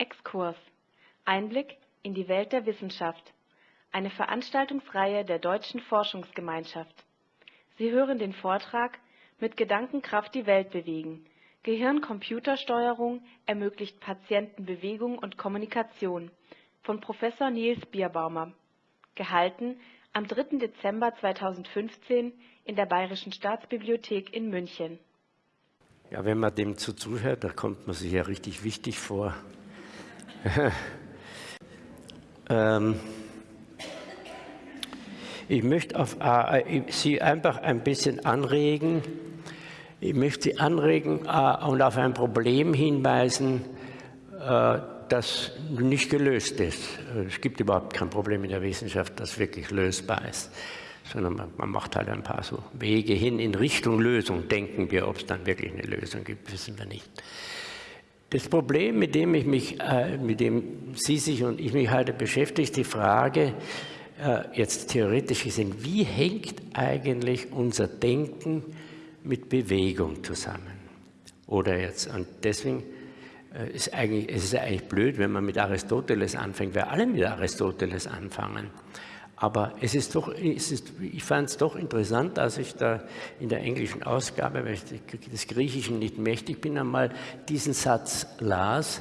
Exkurs Einblick in die Welt der Wissenschaft. Eine Veranstaltungsreihe der Deutschen Forschungsgemeinschaft. Sie hören den Vortrag Mit Gedankenkraft die Welt bewegen. Gehirn-Computer-Steuerung ermöglicht Patienten Bewegung und Kommunikation von Professor Nils Bierbaumer. Gehalten am 3. Dezember 2015 in der Bayerischen Staatsbibliothek in München. Ja, wenn man dem so zuhört, da kommt man sich ja richtig wichtig vor. ähm, ich möchte auf, äh, Sie einfach ein bisschen anregen. Ich möchte Sie anregen äh, und auf ein Problem hinweisen, äh, das nicht gelöst ist. Es gibt überhaupt kein Problem in der Wissenschaft, das wirklich lösbar ist sondern man, man, macht halt ein paar so Wege hin in Richtung Lösung, denken wir. Ob es dann wirklich eine Lösung gibt, wissen wir nicht. Das Problem, mit dem, ich mich, äh, mit dem Sie sich und ich mich heute beschäftigt, die Frage, äh, jetzt theoretisch gesehen, wie hängt eigentlich unser Denken mit Bewegung zusammen? Oder jetzt, und deswegen äh, ist eigentlich, es ist eigentlich blöd, wenn man mit Aristoteles anfängt, weil alle mit Aristoteles anfangen. Aber es ist doch, es ist, ich fand es doch interessant, als ich da in der englischen Ausgabe, weil ich des Griechischen nicht mächtig bin, einmal diesen Satz las,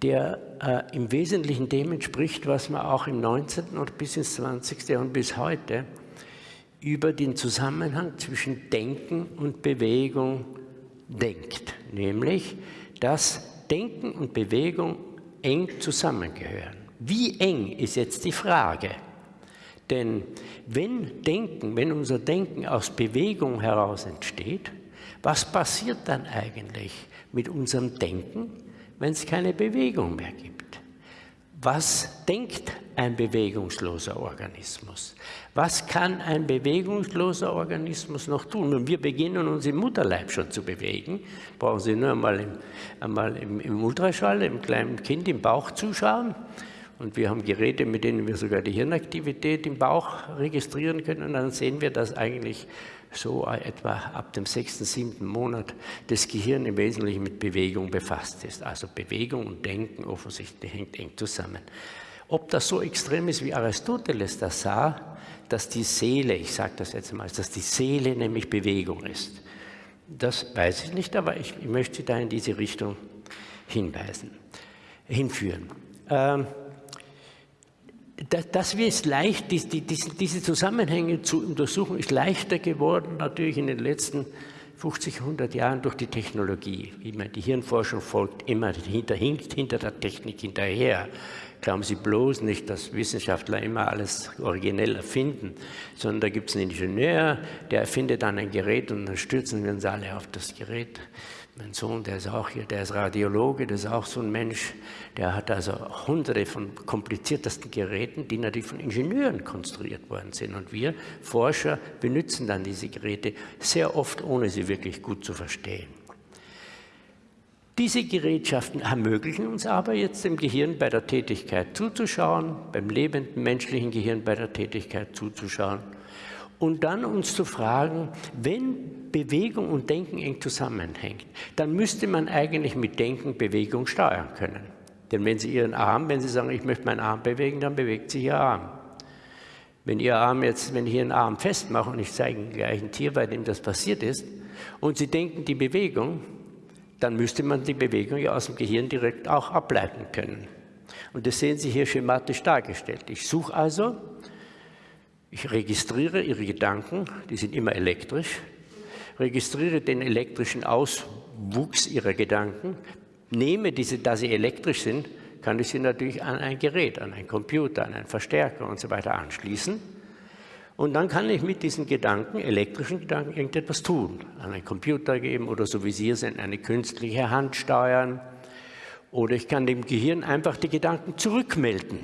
der äh, im Wesentlichen dem entspricht, was man auch im 19. und bis ins 20. Jahrhundert bis heute über den Zusammenhang zwischen Denken und Bewegung denkt. Nämlich, dass Denken und Bewegung eng zusammengehören. Wie eng ist jetzt die Frage? Denn wenn Denken, wenn unser Denken aus Bewegung heraus entsteht, was passiert dann eigentlich mit unserem Denken, wenn es keine Bewegung mehr gibt? Was denkt ein bewegungsloser Organismus? Was kann ein bewegungsloser Organismus noch tun? Und wir beginnen uns im Mutterleib schon zu bewegen. Brauchen Sie nur einmal im, einmal im, im Ultraschall, im kleinen Kind im Bauch zuschauen. Und wir haben Geräte, mit denen wir sogar die Hirnaktivität im Bauch registrieren können. Und dann sehen wir, dass eigentlich so etwa ab dem sechsten, siebten Monat das Gehirn im Wesentlichen mit Bewegung befasst ist. Also Bewegung und Denken offensichtlich hängt eng zusammen. Ob das so extrem ist, wie Aristoteles das sah, dass die Seele, ich sage das jetzt mal, dass die Seele nämlich Bewegung ist, das weiß ich nicht, aber ich, möchte da in diese Richtung hinweisen, hinführen. Ähm, das ist leicht, diese Zusammenhänge zu untersuchen, ist leichter geworden, natürlich in den letzten 50, 100 Jahren durch die Technologie. Die Hirnforschung folgt immer hinter, hinkt hinter der Technik hinterher. Glauben Sie bloß nicht, dass Wissenschaftler immer alles originell erfinden, sondern da gibt es einen Ingenieur, der erfindet dann ein Gerät und dann stürzen wir uns alle auf das Gerät. Mein Sohn, der ist auch hier, der ist Radiologe, das ist auch so ein Mensch, der hat also hunderte von kompliziertesten Geräten, die natürlich von Ingenieuren konstruiert worden sind. Und wir Forscher benutzen dann diese Geräte sehr oft, ohne sie wirklich gut zu verstehen. Diese Gerätschaften ermöglichen uns aber jetzt dem Gehirn bei der Tätigkeit zuzuschauen, beim lebenden menschlichen Gehirn bei der Tätigkeit zuzuschauen und dann uns zu fragen, wenn Bewegung und Denken eng zusammenhängt, dann müsste man eigentlich mit Denken Bewegung steuern können. Denn wenn Sie Ihren Arm, wenn Sie sagen, ich möchte meinen Arm bewegen, dann bewegt sich Ihr Arm. Wenn Ihr Arm jetzt, wenn ich Ihren Arm festmache und ich zeige Ihnen gleich ein Tier, bei dem das passiert ist, und Sie denken die Bewegung, dann müsste man die Bewegung ja aus dem Gehirn direkt auch ableiten können. Und das sehen Sie hier schematisch dargestellt. Ich suche also ich registriere Ihre Gedanken, die sind immer elektrisch, registriere den elektrischen Auswuchs Ihrer Gedanken, nehme diese, da sie elektrisch sind, kann ich sie natürlich an ein Gerät, an einen Computer, an einen Verstärker und so weiter anschließen. Und dann kann ich mit diesen Gedanken, elektrischen Gedanken, irgendetwas tun. An einen Computer geben oder so wie Sie es sind, eine künstliche Hand steuern. Oder ich kann dem Gehirn einfach die Gedanken zurückmelden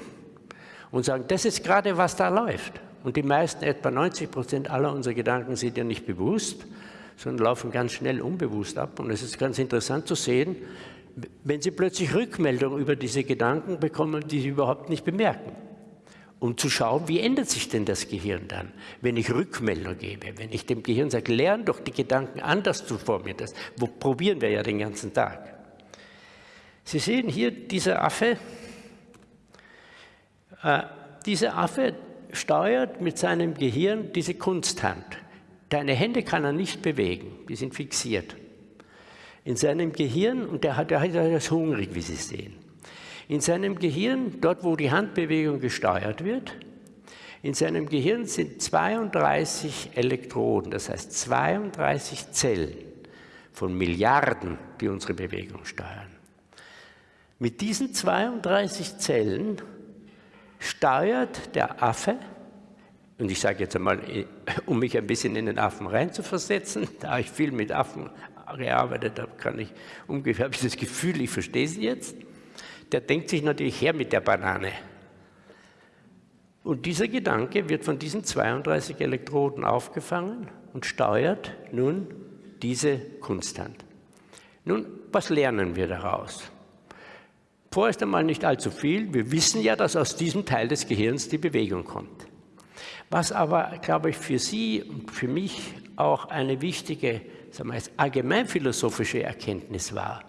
und sagen, das ist gerade, was da läuft. Und die meisten, etwa 90 Prozent aller unserer Gedanken sind ja nicht bewusst, sondern laufen ganz schnell unbewusst ab. Und es ist ganz interessant zu sehen, wenn Sie plötzlich Rückmeldungen über diese Gedanken bekommen, die Sie überhaupt nicht bemerken. Um zu schauen, wie ändert sich denn das Gehirn dann, wenn ich Rückmeldung gebe, wenn ich dem Gehirn sage, lern doch die Gedanken anders zu formieren. Das wo probieren wir ja den ganzen Tag. Sie sehen hier, dieser Affe, äh, dieser Affe steuert mit seinem Gehirn diese Kunsthand. Deine Hände kann er nicht bewegen, die sind fixiert. In seinem Gehirn, und der, hat, der ist hungrig, wie Sie sehen, in seinem Gehirn, dort wo die Handbewegung gesteuert wird, in seinem Gehirn sind 32 Elektroden, das heißt 32 Zellen von Milliarden, die unsere Bewegung steuern. Mit diesen 32 Zellen steuert der Affe, und ich sage jetzt einmal, um mich ein bisschen in den Affen reinzuversetzen, da ich viel mit Affen gearbeitet habe, kann ich ungefähr, habe ich das Gefühl, ich verstehe sie jetzt, der denkt sich natürlich her mit der Banane. Und dieser Gedanke wird von diesen 32 Elektroden aufgefangen und steuert nun diese Kunsthand. Nun, was lernen wir daraus? Vorerst einmal nicht allzu viel. Wir wissen ja, dass aus diesem Teil des Gehirns die Bewegung kommt. Was aber, glaube ich, für Sie und für mich auch eine wichtige sagen wir allgemeinphilosophische Erkenntnis war,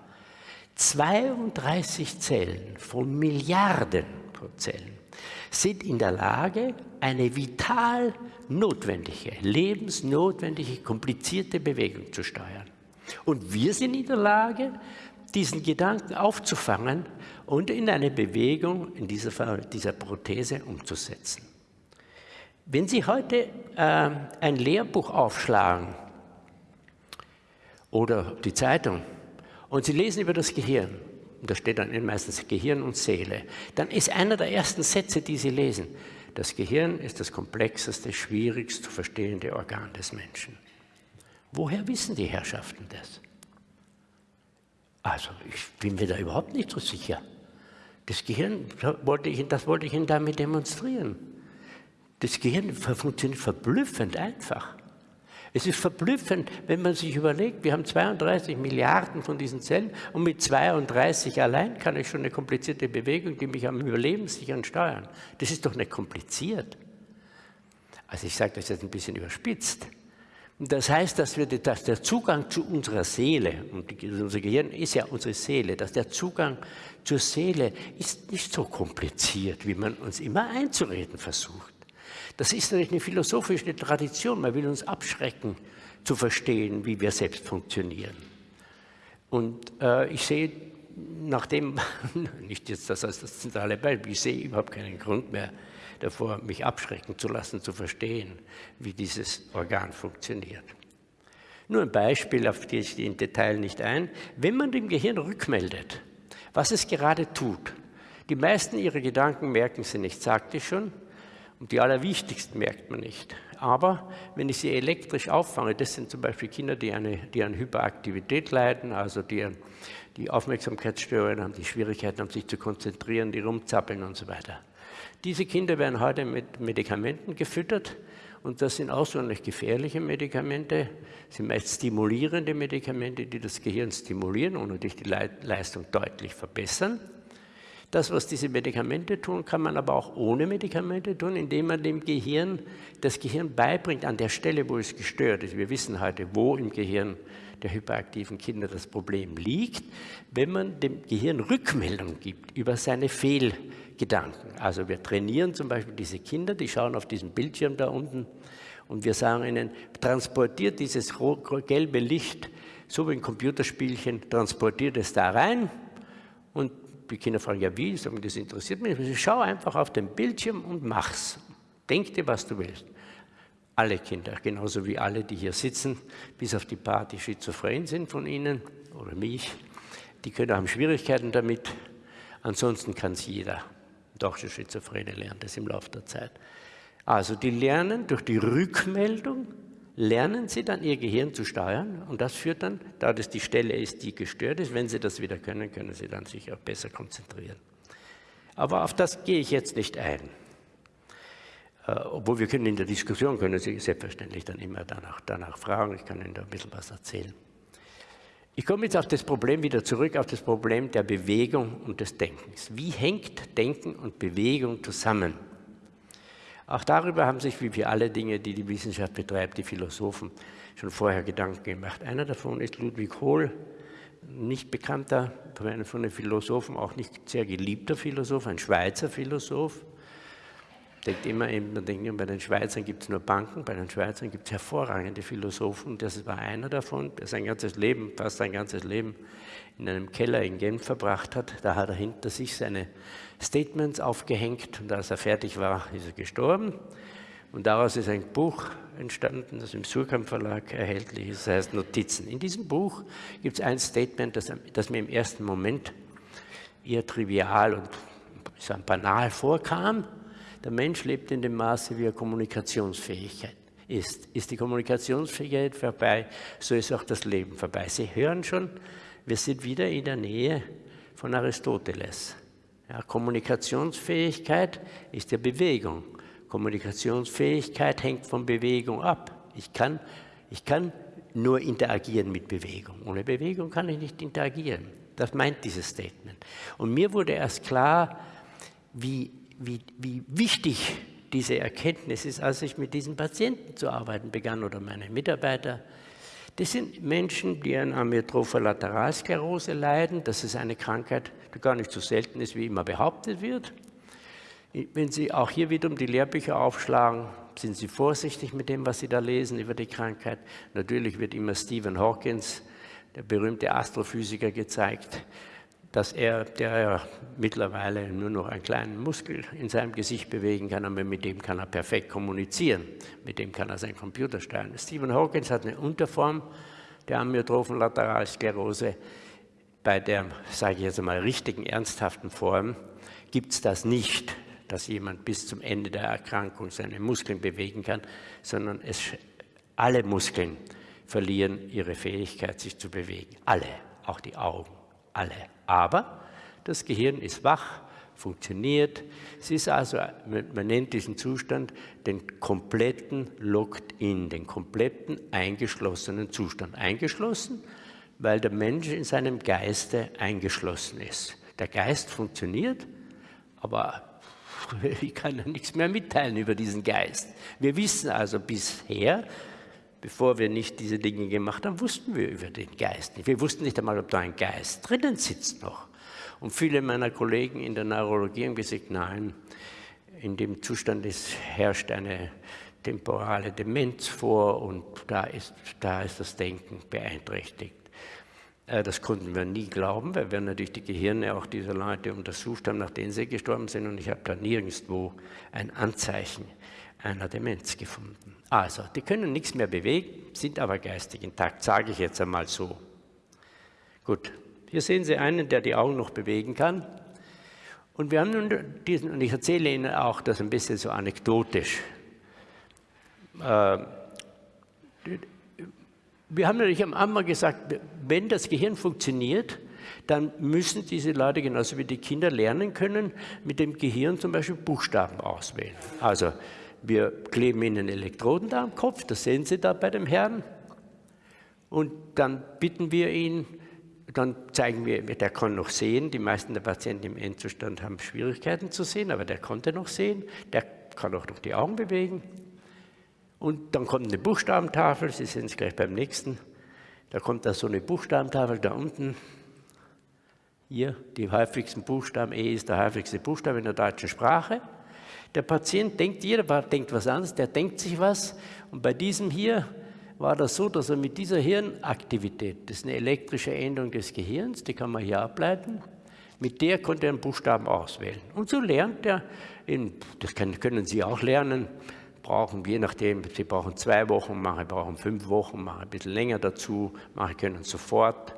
32 Zellen von Milliarden von Zellen sind in der Lage, eine vital notwendige, lebensnotwendige, komplizierte Bewegung zu steuern. Und wir sind in der Lage, diesen Gedanken aufzufangen und in eine Bewegung, in dieser, dieser Prothese umzusetzen. Wenn Sie heute äh, ein Lehrbuch aufschlagen oder die Zeitung und Sie lesen über das Gehirn, und da steht dann meistens Gehirn und Seele, dann ist einer der ersten Sätze, die Sie lesen, das Gehirn ist das komplexeste, schwierigst zu verstehende Organ des Menschen. Woher wissen die Herrschaften das? Also ich bin mir da überhaupt nicht so sicher. Das Gehirn, wollte ich, das wollte ich Ihnen damit demonstrieren. Das Gehirn funktioniert verblüffend einfach. Es ist verblüffend, wenn man sich überlegt, wir haben 32 Milliarden von diesen Zellen und mit 32 allein kann ich schon eine komplizierte Bewegung, die mich am Überleben sichern, steuern. Das ist doch nicht kompliziert. Also ich sage das jetzt ein bisschen überspitzt. Das heißt, dass, wir, dass der Zugang zu unserer Seele, und unser Gehirn ist ja unsere Seele, dass der Zugang zur Seele ist nicht so kompliziert, wie man uns immer einzureden versucht. Das ist natürlich eine philosophische Tradition. Man will uns abschrecken, zu verstehen, wie wir selbst funktionieren. Und äh, ich sehe, nachdem, nicht jetzt das als das zentrale Beispiel, ich sehe überhaupt keinen Grund mehr, davor, mich abschrecken zu lassen, zu verstehen, wie dieses Organ funktioniert. Nur ein Beispiel, auf das ich im Detail nicht ein. Wenn man dem Gehirn rückmeldet, was es gerade tut, die meisten ihrer Gedanken merken sie nicht, sagte ich schon, und die allerwichtigsten merkt man nicht. Aber wenn ich sie elektrisch auffange, das sind zum Beispiel Kinder, die, eine, die an Hyperaktivität leiden, also die, die Aufmerksamkeitsstörungen haben, die Schwierigkeiten haben, sich zu konzentrieren, die rumzappeln und so weiter. Diese Kinder werden heute mit Medikamenten gefüttert und das sind außerordentlich gefährliche Medikamente, das sind meist stimulierende Medikamente, die das Gehirn stimulieren und natürlich die Leistung deutlich verbessern. Das, was diese Medikamente tun, kann man aber auch ohne Medikamente tun, indem man dem Gehirn, das Gehirn beibringt an der Stelle, wo es gestört ist. Wir wissen heute, wo im Gehirn der hyperaktiven Kinder das Problem liegt, wenn man dem Gehirn Rückmeldung gibt über seine Fehlgedanken. Also wir trainieren zum Beispiel diese Kinder, die schauen auf diesen Bildschirm da unten und wir sagen ihnen, transportiert dieses gelbe Licht, so wie ein Computerspielchen, transportiert es da rein und die Kinder fragen, ja wie? Sagen, das interessiert mich. Ich schau einfach auf den Bildschirm und mach's. Denk dir, was du willst. Alle Kinder, genauso wie alle, die hier sitzen, bis auf die paar, die schizophren sind von Ihnen oder mich, die können haben Schwierigkeiten damit. Ansonsten kann es jeder. Doch schon Schizophrene lernt das im Laufe der Zeit. Also die lernen durch die Rückmeldung lernen Sie dann Ihr Gehirn zu steuern und das führt dann, da das die Stelle ist, die gestört ist, wenn Sie das wieder können, können Sie dann sich auch besser konzentrieren. Aber auf das gehe ich jetzt nicht ein. Äh, obwohl wir können in der Diskussion, können Sie selbstverständlich dann immer danach, danach fragen, ich kann Ihnen da ein bisschen was erzählen. Ich komme jetzt auf das Problem wieder zurück, auf das Problem der Bewegung und des Denkens. Wie hängt Denken und Bewegung zusammen? Auch darüber haben sich, wie für alle Dinge, die die Wissenschaft betreibt, die Philosophen schon vorher Gedanken gemacht. Einer davon ist Ludwig Hohl, nicht bekannter, von den Philosophen auch nicht sehr geliebter Philosoph, ein Schweizer Philosoph. Denkt immer, man denkt immer, bei den Schweizern gibt es nur Banken, bei den Schweizern gibt es hervorragende Philosophen. Das war einer davon, der sein ganzes Leben, fast sein ganzes Leben in einem Keller in Genf verbracht hat. Da hat er hinter sich seine Statements aufgehängt und als er fertig war, ist er gestorben. Und daraus ist ein Buch entstanden, das im Surkamp Verlag erhältlich ist, das heißt Notizen. In diesem Buch gibt es ein Statement, das, das, mir im ersten Moment eher trivial und banal vorkam. Der Mensch lebt in dem Maße, wie er Kommunikationsfähigkeit ist. Ist die Kommunikationsfähigkeit vorbei, so ist auch das Leben vorbei. Sie hören schon, wir sind wieder in der Nähe von Aristoteles. Ja, Kommunikationsfähigkeit ist ja Bewegung. Kommunikationsfähigkeit hängt von Bewegung ab. Ich kann, ich kann nur interagieren mit Bewegung. Ohne Bewegung kann ich nicht interagieren. Das meint dieses Statement. Und mir wurde erst klar, wie, wie, wie wichtig diese Erkenntnis ist, als ich mit diesen Patienten zu arbeiten begann oder meine Mitarbeiter. Das sind Menschen, die an Amyotropher Lateralsklerose leiden. Das ist eine Krankheit, die gar nicht so selten ist, wie immer behauptet wird. Wenn Sie auch hier wiederum die Lehrbücher aufschlagen, sind Sie vorsichtig mit dem, was Sie da lesen über die Krankheit. Natürlich wird immer Stephen Hawkins, der berühmte Astrophysiker, gezeigt, dass er, der ja mittlerweile nur noch einen kleinen Muskel in seinem Gesicht bewegen kann, aber mit dem kann er perfekt kommunizieren. Mit dem kann er seinen Computer steuern. Stephen Hawkins hat eine Unterform der amyotrophen Lateralsklerose. Bei der, sage ich jetzt einmal, richtigen, ernsthaften Form gibt es das nicht dass jemand bis zum Ende der Erkrankung seine Muskeln bewegen kann, sondern es, alle Muskeln verlieren ihre Fähigkeit, sich zu bewegen. Alle, auch die Augen, alle. Aber das Gehirn ist wach, funktioniert. Es ist also, man nennt diesen Zustand den kompletten Locked-in, den kompletten eingeschlossenen Zustand. Eingeschlossen, weil der Mensch in seinem Geiste eingeschlossen ist. Der Geist funktioniert, aber ich kann ja nichts mehr mitteilen über diesen Geist. Wir wissen also bisher, bevor wir nicht diese Dinge gemacht haben, wussten wir über den Geist nicht. Wir wussten nicht einmal, ob da ein Geist drinnen sitzt noch. Und viele meiner Kollegen in der Neurologie haben gesagt, nein, in dem Zustand ist, herrscht eine temporale Demenz vor und da ist, da ist das Denken beeinträchtigt. Äh, das konnten wir nie glauben, weil wir natürlich die Gehirne auch dieser Leute untersucht haben, nachdem sie gestorben sind. Und ich habe da nirgendwo ein Anzeichen einer Demenz gefunden. Also, die können nichts mehr bewegen, sind aber geistig intakt, sage ich jetzt einmal so. Gut, hier sehen Sie einen, der die Augen noch bewegen kann. Und wir haben nun diesen, und ich erzähle Ihnen auch das ein bisschen so anekdotisch. Äh, wir haben natürlich am Anfang gesagt, wenn das Gehirn funktioniert, dann müssen diese Leute genauso wie die Kinder lernen können, mit dem Gehirn zum Beispiel Buchstaben auswählen. Also wir kleben ihnen Elektroden da am Kopf, das sehen Sie da bei dem Herrn. Und dann bitten wir ihn, dann zeigen wir, der kann noch sehen. Die meisten der Patienten im Endzustand haben Schwierigkeiten zu sehen, aber der konnte noch sehen. Der kann auch noch die Augen bewegen. Und dann kommt eine Buchstabentafel, Sie sehen es gleich beim nächsten. Da kommt da so eine Buchstabentafel da unten. Hier, die häufigsten Buchstaben, E ist der häufigste Buchstabe in der deutschen Sprache. Der Patient denkt, jeder denkt was anderes, der denkt sich was. Und bei diesem hier war das so, dass er mit dieser Hirnaktivität, das ist eine elektrische Änderung des Gehirns, die kann man hier ableiten, mit der konnte er einen Buchstaben auswählen. Und so lernt er, in, das können Sie auch lernen, brauchen, je nachdem, Sie brauchen zwei Wochen, manche brauchen fünf Wochen, manche ein bisschen länger dazu, manche können sofort.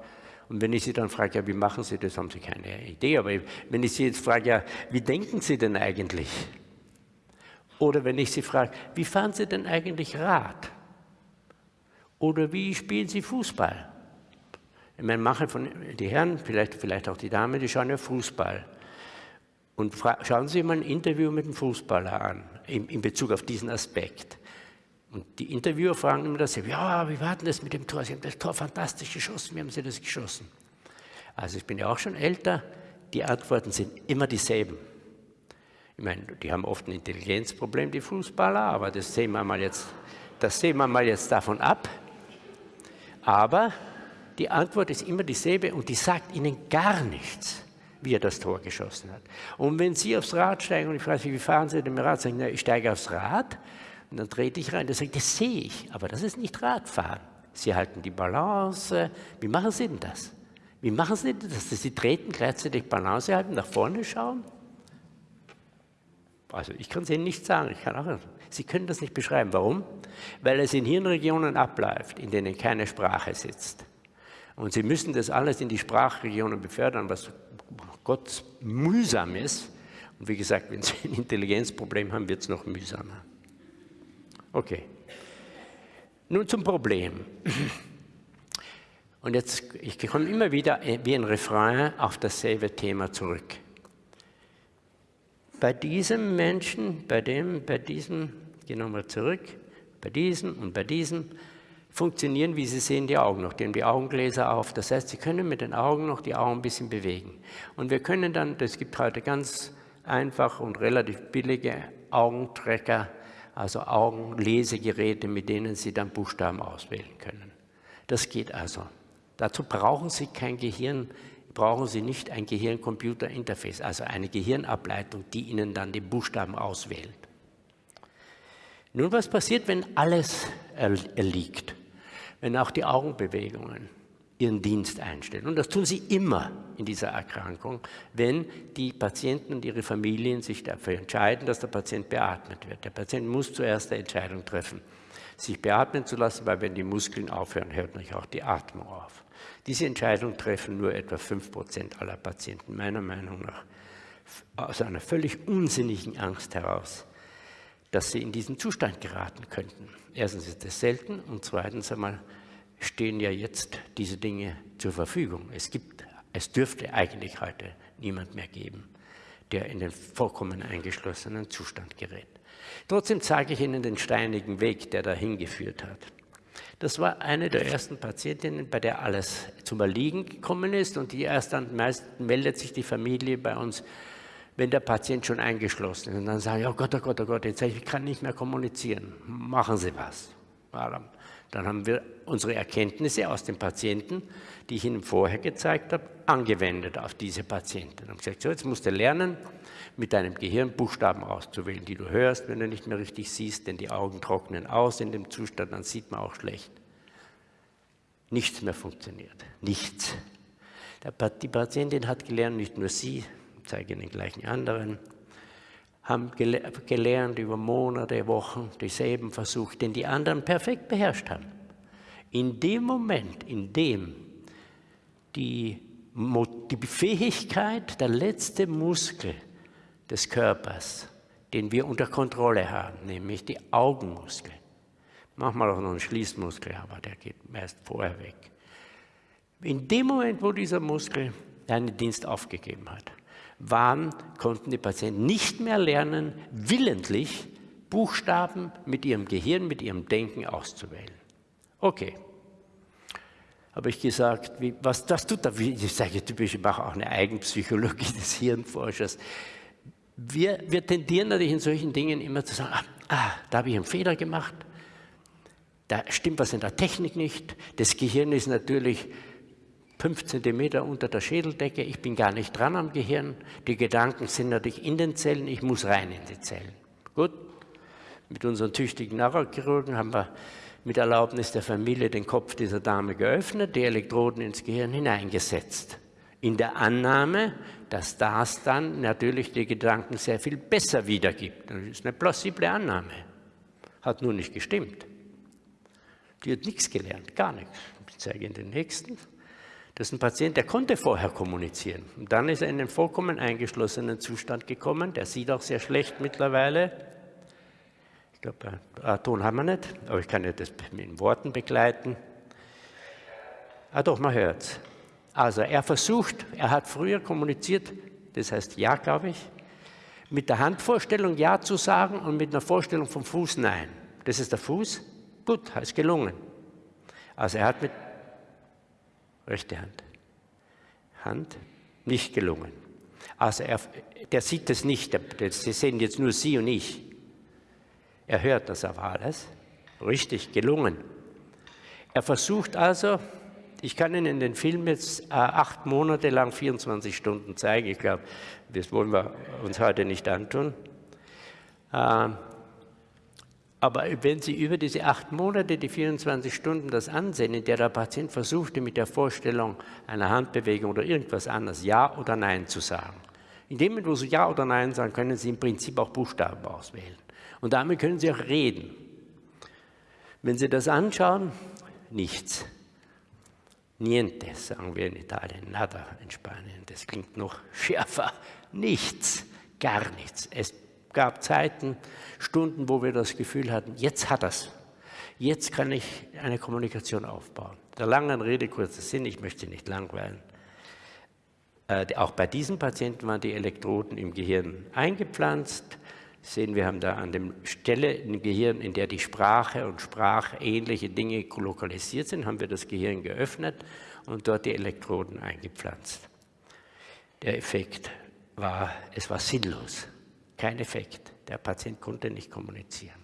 Und wenn ich Sie dann frage, ja, wie machen Sie das, haben Sie keine Idee. Aber wenn ich Sie jetzt frage, ja, wie denken Sie denn eigentlich? Oder wenn ich Sie frage, wie fahren Sie denn eigentlich Rad? Oder wie spielen Sie Fußball? Ich meine, manche von die Herren, vielleicht, vielleicht auch die Damen, die schauen ja Fußball. Und schauen Sie mal ein Interview mit einem Fußballer an, in, in Bezug auf diesen Aspekt. Und die Interviewer fragen immer das, ja, wie war denn das mit dem Tor? Sie haben das Tor fantastisch geschossen, wie haben Sie das geschossen? Also ich bin ja auch schon älter, die Antworten sind immer dieselben. Ich meine, die haben oft ein Intelligenzproblem, die Fußballer, aber das sehen wir mal jetzt, das sehen wir mal jetzt davon ab. Aber die Antwort ist immer dieselbe und die sagt Ihnen gar nichts, wie er das Tor geschossen hat. Und wenn Sie aufs Rad steigen und ich frage Sie, wie fahren Sie denn mit dem Rad? Sagen, na, ich steige aufs Rad und dann trete ich rein. Der sagt, das sehe ich, aber das ist nicht Radfahren. Sie halten die Balance. Wie machen Sie denn das? Wie machen Sie das, dass Sie treten, gleichzeitig Balance halten, nach vorne schauen? Also ich kann es Ihnen nicht sagen. Auch, Sie können das nicht beschreiben. Warum? Weil es in Hirnregionen abläuft, in denen keine Sprache sitzt. Und Sie müssen das alles in die Sprachregionen befördern, was Gott mühsam ist. Und wie gesagt, wenn Sie ein Intelligenzproblem haben, wird es noch mühsamer. Okay. Nun zum Problem. Und jetzt, ich komme immer wieder wie ein Refrain auf dasselbe Thema zurück. Bei diesem Menschen, bei dem, bei diesem, gehen wir mal zurück, bei diesem und bei diesem funktionieren, wie Sie sehen, die Augen noch. Die haben die Augengläser auf. Das heißt, Sie können mit den Augen noch die Augen ein bisschen bewegen. Und wir können dann, das gibt heute ganz einfach und relativ billige Augentrecker, also Augenlesegeräte, mit denen Sie dann Buchstaben auswählen können. Das geht also. Dazu brauchen Sie kein Gehirn, brauchen Sie nicht ein Gehirn-Computer-Interface, also eine Gehirnableitung, die Ihnen dann die Buchstaben auswählt. Nun, was passiert, wenn alles erliegt? Wenn auch die Augenbewegungen ihren Dienst einstellen. Und das tun sie immer in dieser Erkrankung, wenn die Patienten und ihre Familien sich dafür entscheiden, dass der Patient beatmet wird. Der Patient muss zuerst eine Entscheidung treffen, sich beatmen zu lassen, weil wenn die Muskeln aufhören, hört natürlich auch die Atmung auf. Diese Entscheidung treffen nur etwa 5% aller Patienten, meiner Meinung nach, aus einer völlig unsinnigen Angst heraus, dass sie in diesen Zustand geraten könnten. Erstens ist es selten und zweitens einmal stehen ja jetzt diese Dinge zur Verfügung. Es, gibt, es dürfte eigentlich heute niemand mehr geben, der in den vollkommen eingeschlossenen Zustand gerät. Trotzdem zeige ich Ihnen den steinigen Weg, der dahin geführt hat. Das war eine der ersten Patientinnen, bei der alles zum Erliegen gekommen ist und die erst dann meist meldet sich die Familie bei uns, wenn der Patient schon eingeschlossen ist. Und dann sagen, oh Gott, oh Gott, oh Gott, jetzt ich kann nicht mehr kommunizieren. Machen Sie was. Dann haben wir unsere Erkenntnisse aus den Patienten, die ich Ihnen vorher gezeigt habe, angewendet auf diese Patienten. Und gesagt, so, jetzt musst du lernen, mit deinem Gehirn Buchstaben auszuwählen, die du hörst, wenn du nicht mehr richtig siehst, denn die Augen trocknen aus in dem Zustand, dann sieht man auch schlecht. Nichts mehr funktioniert. Nichts. Die Patientin hat gelernt, nicht nur sie, ich zeige Ihnen gleich einen anderen, haben gelernt über Monate, Wochen, dieselben Versuche, den die anderen perfekt beherrscht haben. In dem Moment, in dem die, die Fähigkeit, der letzte Muskel des Körpers, den wir unter Kontrolle haben, nämlich die Augenmuskel, manchmal auch noch ein Schließmuskel, aber der geht meist vorher weg. In dem Moment, wo dieser Muskel seinen Dienst aufgegeben hat, waren, konnten die Patienten nicht mehr lernen, willentlich Buchstaben mit ihrem Gehirn, mit ihrem Denken auszuwählen. Okay. Habe ich gesagt, wie, was das tut, ich sage typisch, ich mache auch eine Eigenpsychologie des Hirnforschers. Wir, wir tendieren natürlich in solchen Dingen immer zu sagen, ah, ah da habe ich einen Fehler gemacht, da stimmt was in der Technik nicht, das Gehirn ist natürlich fünf Zentimeter unter der Schädeldecke, ich bin gar nicht dran am Gehirn, die Gedanken sind natürlich in den Zellen, ich muss rein in die Zellen. Gut, mit unseren tüchtigen Neurochirurgen haben wir mit Erlaubnis der Familie den Kopf dieser Dame geöffnet, die Elektroden ins Gehirn hineingesetzt. In der Annahme, dass das dann natürlich die Gedanken sehr viel besser wiedergibt. Das ist eine plausible Annahme. Hat nur nicht gestimmt. Die hat nichts gelernt, gar nichts. Ich zeige Ihnen den nächsten. Das ist ein Patient, der konnte vorher kommunizieren. Und dann ist er in einen vollkommen eingeschlossenen Zustand gekommen. Der sieht auch sehr schlecht mittlerweile. Ich glaube, Ton haben wir nicht, aber ich kann ja das mit Worten begleiten. Ah doch, man hört es. Also er versucht, er hat früher kommuniziert, das heißt Ja, glaube ich, mit der Handvorstellung Ja zu sagen und mit einer Vorstellung vom Fuß Nein. Das ist der Fuß, gut, ist gelungen. Also er hat mit rechte Hand. Hand, nicht gelungen. Also er, der sieht das nicht, Sie sehen jetzt nur Sie und ich. Er hört das aber alles. Richtig gelungen. Er versucht also, Ich kann Ihnen den Film jetzt äh, acht Monate lang 24 Stunden zeigen. Ich glaube, das wollen wir uns heute nicht antun. Äh, aber wenn Sie über diese acht Monate, die 24 Stunden das ansehen, in der der Patient versuchte, mit der Vorstellung einer Handbewegung oder irgendwas anderes Ja oder Nein zu sagen. In dem Moment, wo Sie Ja oder Nein sagen, können Sie im Prinzip auch Buchstaben auswählen. Und damit können Sie auch reden. Wenn Sie das anschauen, nichts. Niente, sagen wir in Italien, nada in Spanien. Das klingt noch schärfer. Nichts, gar nichts. Es gab Zeiten, Stunden, wo wir das Gefühl hatten, jetzt hat es. Jetzt kann ich eine Kommunikation aufbauen. Der langen Rede kurzer Sinn, ich möchte nicht langweilen. Äh, auch bei diesen Patienten waren die Elektroden im Gehirn eingepflanzt. Sehen, wir haben da an der Stelle im Gehirn, in der die Sprache und sprachähnliche Dinge lokalisiert sind, haben wir das Gehirn geöffnet und dort die Elektroden eingepflanzt. Der Effekt war, es war sinnlos. Kein Effekt. Der Patient konnte nicht kommunizieren.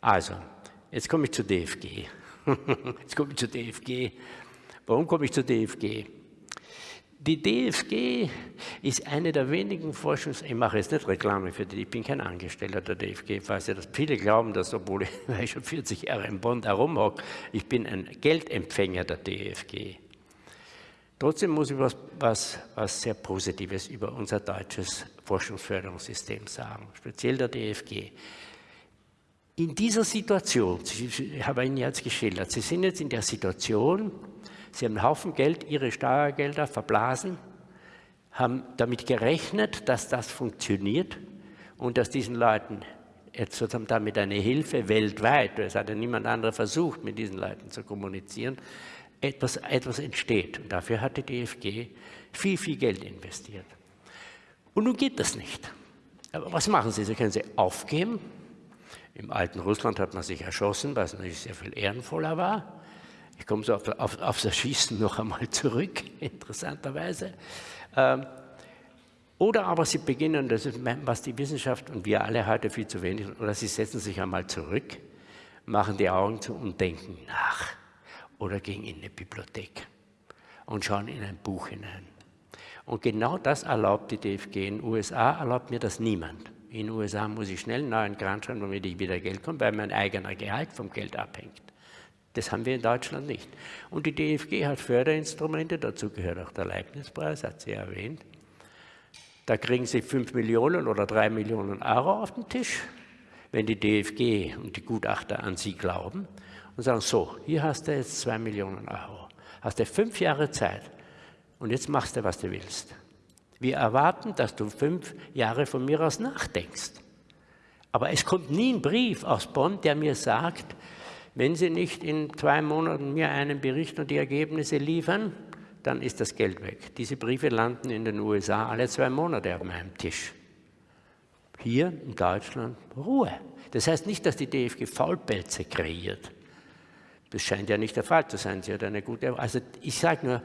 Also, jetzt komme ich zu DFG. jetzt komme ich zu DFG. Warum komme ich zu DFG? Die DFG ist eine der wenigen Forschungs... Ich mache jetzt nicht Reklame für die, ich bin kein Angestellter der DFG. Weiß ja, dass viele glauben, dass, obwohl ich schon 40 Jahre in Bonn herumhocke, ich bin ein Geldempfänger der DFG. Trotzdem muss ich was, was, was sehr Positives über unser deutsches Forschungsförderungssystem sagen, speziell der DFG. In dieser Situation, ich habe Ihnen jetzt geschildert, Sie sind jetzt in der Situation, Sie haben einen Haufen Geld, Ihre Steuergelder verblasen, haben damit gerechnet, dass das funktioniert und dass diesen Leuten jetzt sozusagen damit eine Hilfe weltweit, es hat ja niemand anderer versucht, mit diesen Leuten zu kommunizieren, etwas, etwas entsteht. Und dafür hat die DFG viel, viel Geld investiert. Und nun geht das nicht. Aber was machen Sie? Sie können sie aufgeben. Im alten Russland hat man sich erschossen, was natürlich sehr viel ehrenvoller war. Ich komme so auf, auf, auf das Schießen noch einmal zurück, interessanterweise. Ähm, oder aber Sie beginnen, das ist, was die Wissenschaft und wir alle heute viel zu wenig, oder Sie setzen sich einmal zurück, machen die Augen zu und denken nach oder gehen in eine Bibliothek und schauen in ein Buch hinein. Und genau das erlaubt die DFG. In den USA erlaubt mir das niemand. In den USA muss ich schnell einen neuen Grant schreiben, damit ich wieder Geld komme, weil mein eigener Gehalt vom Geld abhängt. Das haben wir in Deutschland nicht. Und die DFG hat Förderinstrumente, dazu gehört auch der Leibniz-Preis, hat sie erwähnt. Da kriegen Sie 5 Millionen oder 3 Millionen Euro auf den Tisch, wenn die DFG und die Gutachter an Sie glauben und sagen, so, hier hast du jetzt zwei Millionen Euro, hast du fünf Jahre Zeit und jetzt machst du, was du willst. Wir erwarten, dass du fünf Jahre von mir aus nachdenkst. Aber es kommt nie ein Brief aus Bonn, der mir sagt, wenn Sie nicht in zwei Monaten mir einen Bericht und die Ergebnisse liefern, dann ist das Geld weg. Diese Briefe landen in den USA alle zwei Monate auf meinem Tisch. Hier in Deutschland Ruhe. Das heißt nicht, dass die DFG Faulpelze kreiert. Das scheint ja nicht der Fall zu sein. Sie hat eine gute. Also ich sage nur,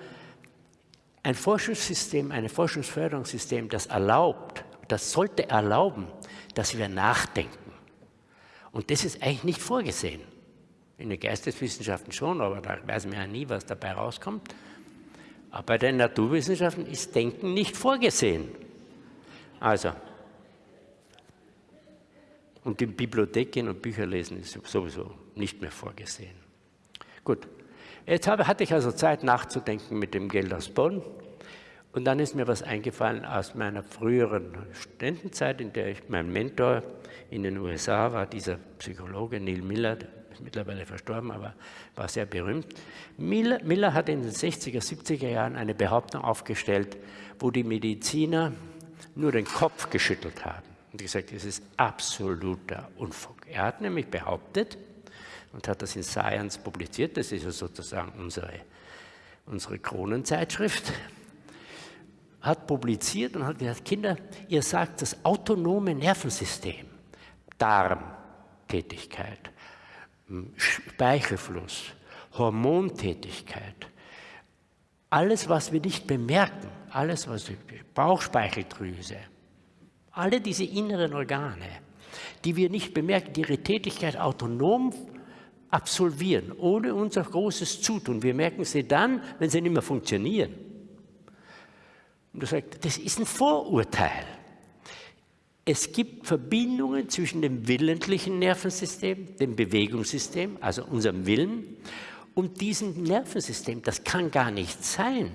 ein Forschungssystem, ein Forschungsförderungssystem, das erlaubt, das sollte erlauben, dass wir nachdenken. Und das ist eigentlich nicht vorgesehen. In den Geisteswissenschaften schon, aber da weiß man ja nie, was dabei rauskommt. Aber bei den Naturwissenschaften ist Denken nicht vorgesehen. Also, und in Bibliothek gehen und Bücher lesen ist sowieso nicht mehr vorgesehen. Gut, jetzt habe, hatte ich also Zeit nachzudenken mit dem Geld aus Bonn. Und dann ist mir was eingefallen aus meiner früheren Studentenzeit, in der ich mein Mentor in den USA war, dieser Psychologe Neil Miller, ist mittlerweile verstorben, aber war sehr berühmt. Miller, Miller hat in den 60er, 70er Jahren eine Behauptung aufgestellt, wo die Mediziner nur den Kopf geschüttelt haben und gesagt, das ist absoluter Unfug. Er hat nämlich behauptet, und hat das in Science publiziert. Das ist ja sozusagen unsere, unsere Kronenzeitschrift. Hat publiziert und hat gesagt, Kinder, ihr sagt das autonome Nervensystem, Darmtätigkeit, Speichelfluss, Hormontätigkeit, alles, was wir nicht bemerken, alles, was Bauchspeicheldrüse, alle diese inneren Organe, die wir nicht bemerken, die ihre Tätigkeit autonom absolvieren, ohne unser großes Zutun. Wir merken sie dann, wenn sie nicht mehr funktionieren. Und er sagt, das ist ein Vorurteil. Es gibt Verbindungen zwischen dem willentlichen Nervensystem, dem Bewegungssystem, also unserem Willen, und diesem Nervensystem. Das kann gar nicht sein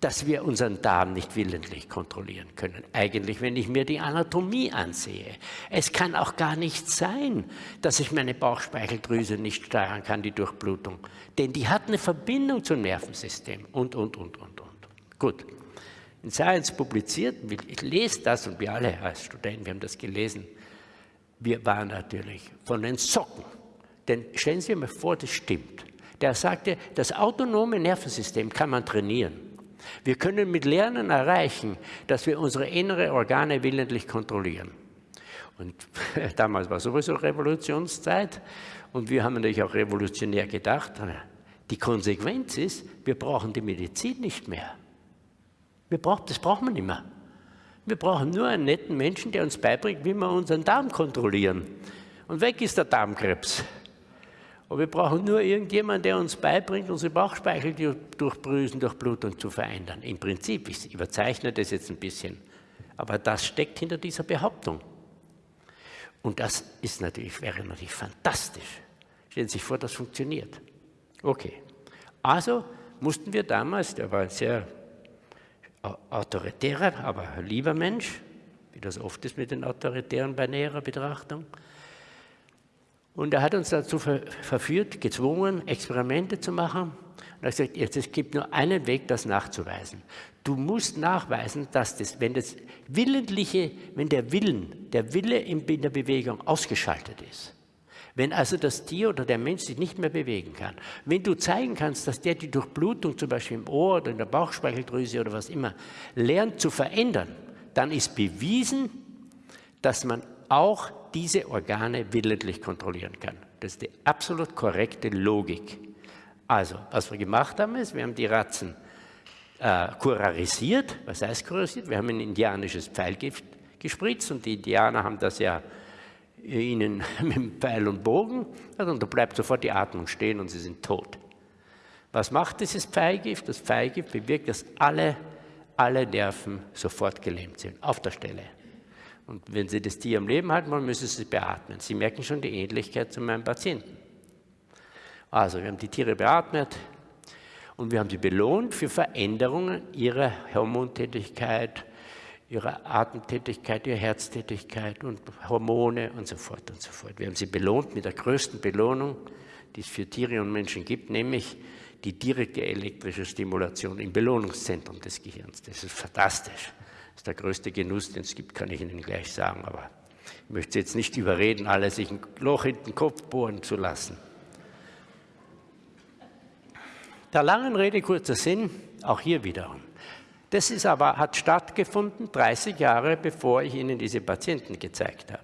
dass wir unseren Darm nicht willentlich kontrollieren können. Eigentlich, wenn ich mir die Anatomie ansehe. Es kann auch gar nicht sein, dass ich meine Bauchspeicheldrüse nicht steuern kann, die Durchblutung. Denn die hat eine Verbindung zum Nervensystem und, und, und, und, und. Gut. In Science publiziert, ich lese das und wir alle als Studenten, wir haben das gelesen. Wir waren natürlich von den Socken. Denn stellen Sie mal vor, das stimmt. Der sagte, das autonome Nervensystem kann man trainieren. Wir können mit Lernen erreichen, dass wir unsere inneren Organe willentlich kontrollieren. Und damals war sowieso Revolutionszeit und wir haben natürlich auch revolutionär gedacht. Die Konsequenz ist, wir brauchen die Medizin nicht mehr. Wir brauchen, das brauchen wir nicht mehr. Wir brauchen nur einen netten Menschen, der uns beibringt, wie wir unseren Darm kontrollieren. Und weg ist der Darmkrebs. Und wir brauchen nur irgendjemanden, der uns beibringt, unsere Bauchspeicheldurchbrüsen durch Blutung zu verändern. Im Prinzip, ich überzeichne das jetzt ein bisschen, aber das steckt hinter dieser Behauptung. Und das ist natürlich, wäre natürlich fantastisch. Stellen Sie sich vor, das funktioniert. Okay. Also mussten wir damals, der war ein sehr autoritärer, aber lieber Mensch, wie das oft ist mit den Autoritären bei näherer Betrachtung, und er hat uns dazu verführt, gezwungen, Experimente zu machen. Und er hat gesagt, jetzt, es gibt nur einen Weg, das nachzuweisen. Du musst nachweisen, dass das, wenn das Willentliche, wenn der Willen, der Wille in der Bewegung ausgeschaltet ist, wenn also das Tier oder der Mensch sich nicht mehr bewegen kann, wenn du zeigen kannst, dass der die Durchblutung zum Beispiel im Ohr oder in der Bauchspeicheldrüse oder was immer lernt zu verändern, dann ist bewiesen, dass man auch diese Organe willentlich kontrollieren kann. Das ist die absolut korrekte Logik. Also, was wir gemacht haben, ist, wir haben die Ratzen äh, kurarisiert. Was heißt kurarisiert? Wir haben ein indianisches Pfeilgift gespritzt und die Indianer haben das ja ihnen mit Pfeil und Bogen und da bleibt sofort die Atmung stehen und sie sind tot. Was macht dieses Pfeilgift? Das Pfeilgift bewirkt, dass alle, alle Nerven sofort gelähmt sind, auf der Stelle. Und wenn Sie das Tier am Leben halten wollen, müssen Sie es beatmen. Sie merken schon die Ähnlichkeit zu meinem Patienten. Also, wir haben die Tiere beatmet und wir haben sie belohnt für Veränderungen ihrer Hormontätigkeit, ihrer Atemtätigkeit, ihrer Herztätigkeit und Hormone und so fort und so fort. Wir haben sie belohnt mit der größten Belohnung, die es für Tiere und Menschen gibt, nämlich die direkte elektrische Stimulation im Belohnungszentrum des Gehirns. Das ist fantastisch. Das ist der größte Genuss, den es gibt, kann ich Ihnen gleich sagen. Aber ich möchte jetzt nicht überreden, alle sich ein Loch in den Kopf bohren zu lassen. Der langen Rede kurzer Sinn, auch hier wiederum. Das ist aber, hat stattgefunden 30 Jahre, bevor ich Ihnen diese Patienten gezeigt habe.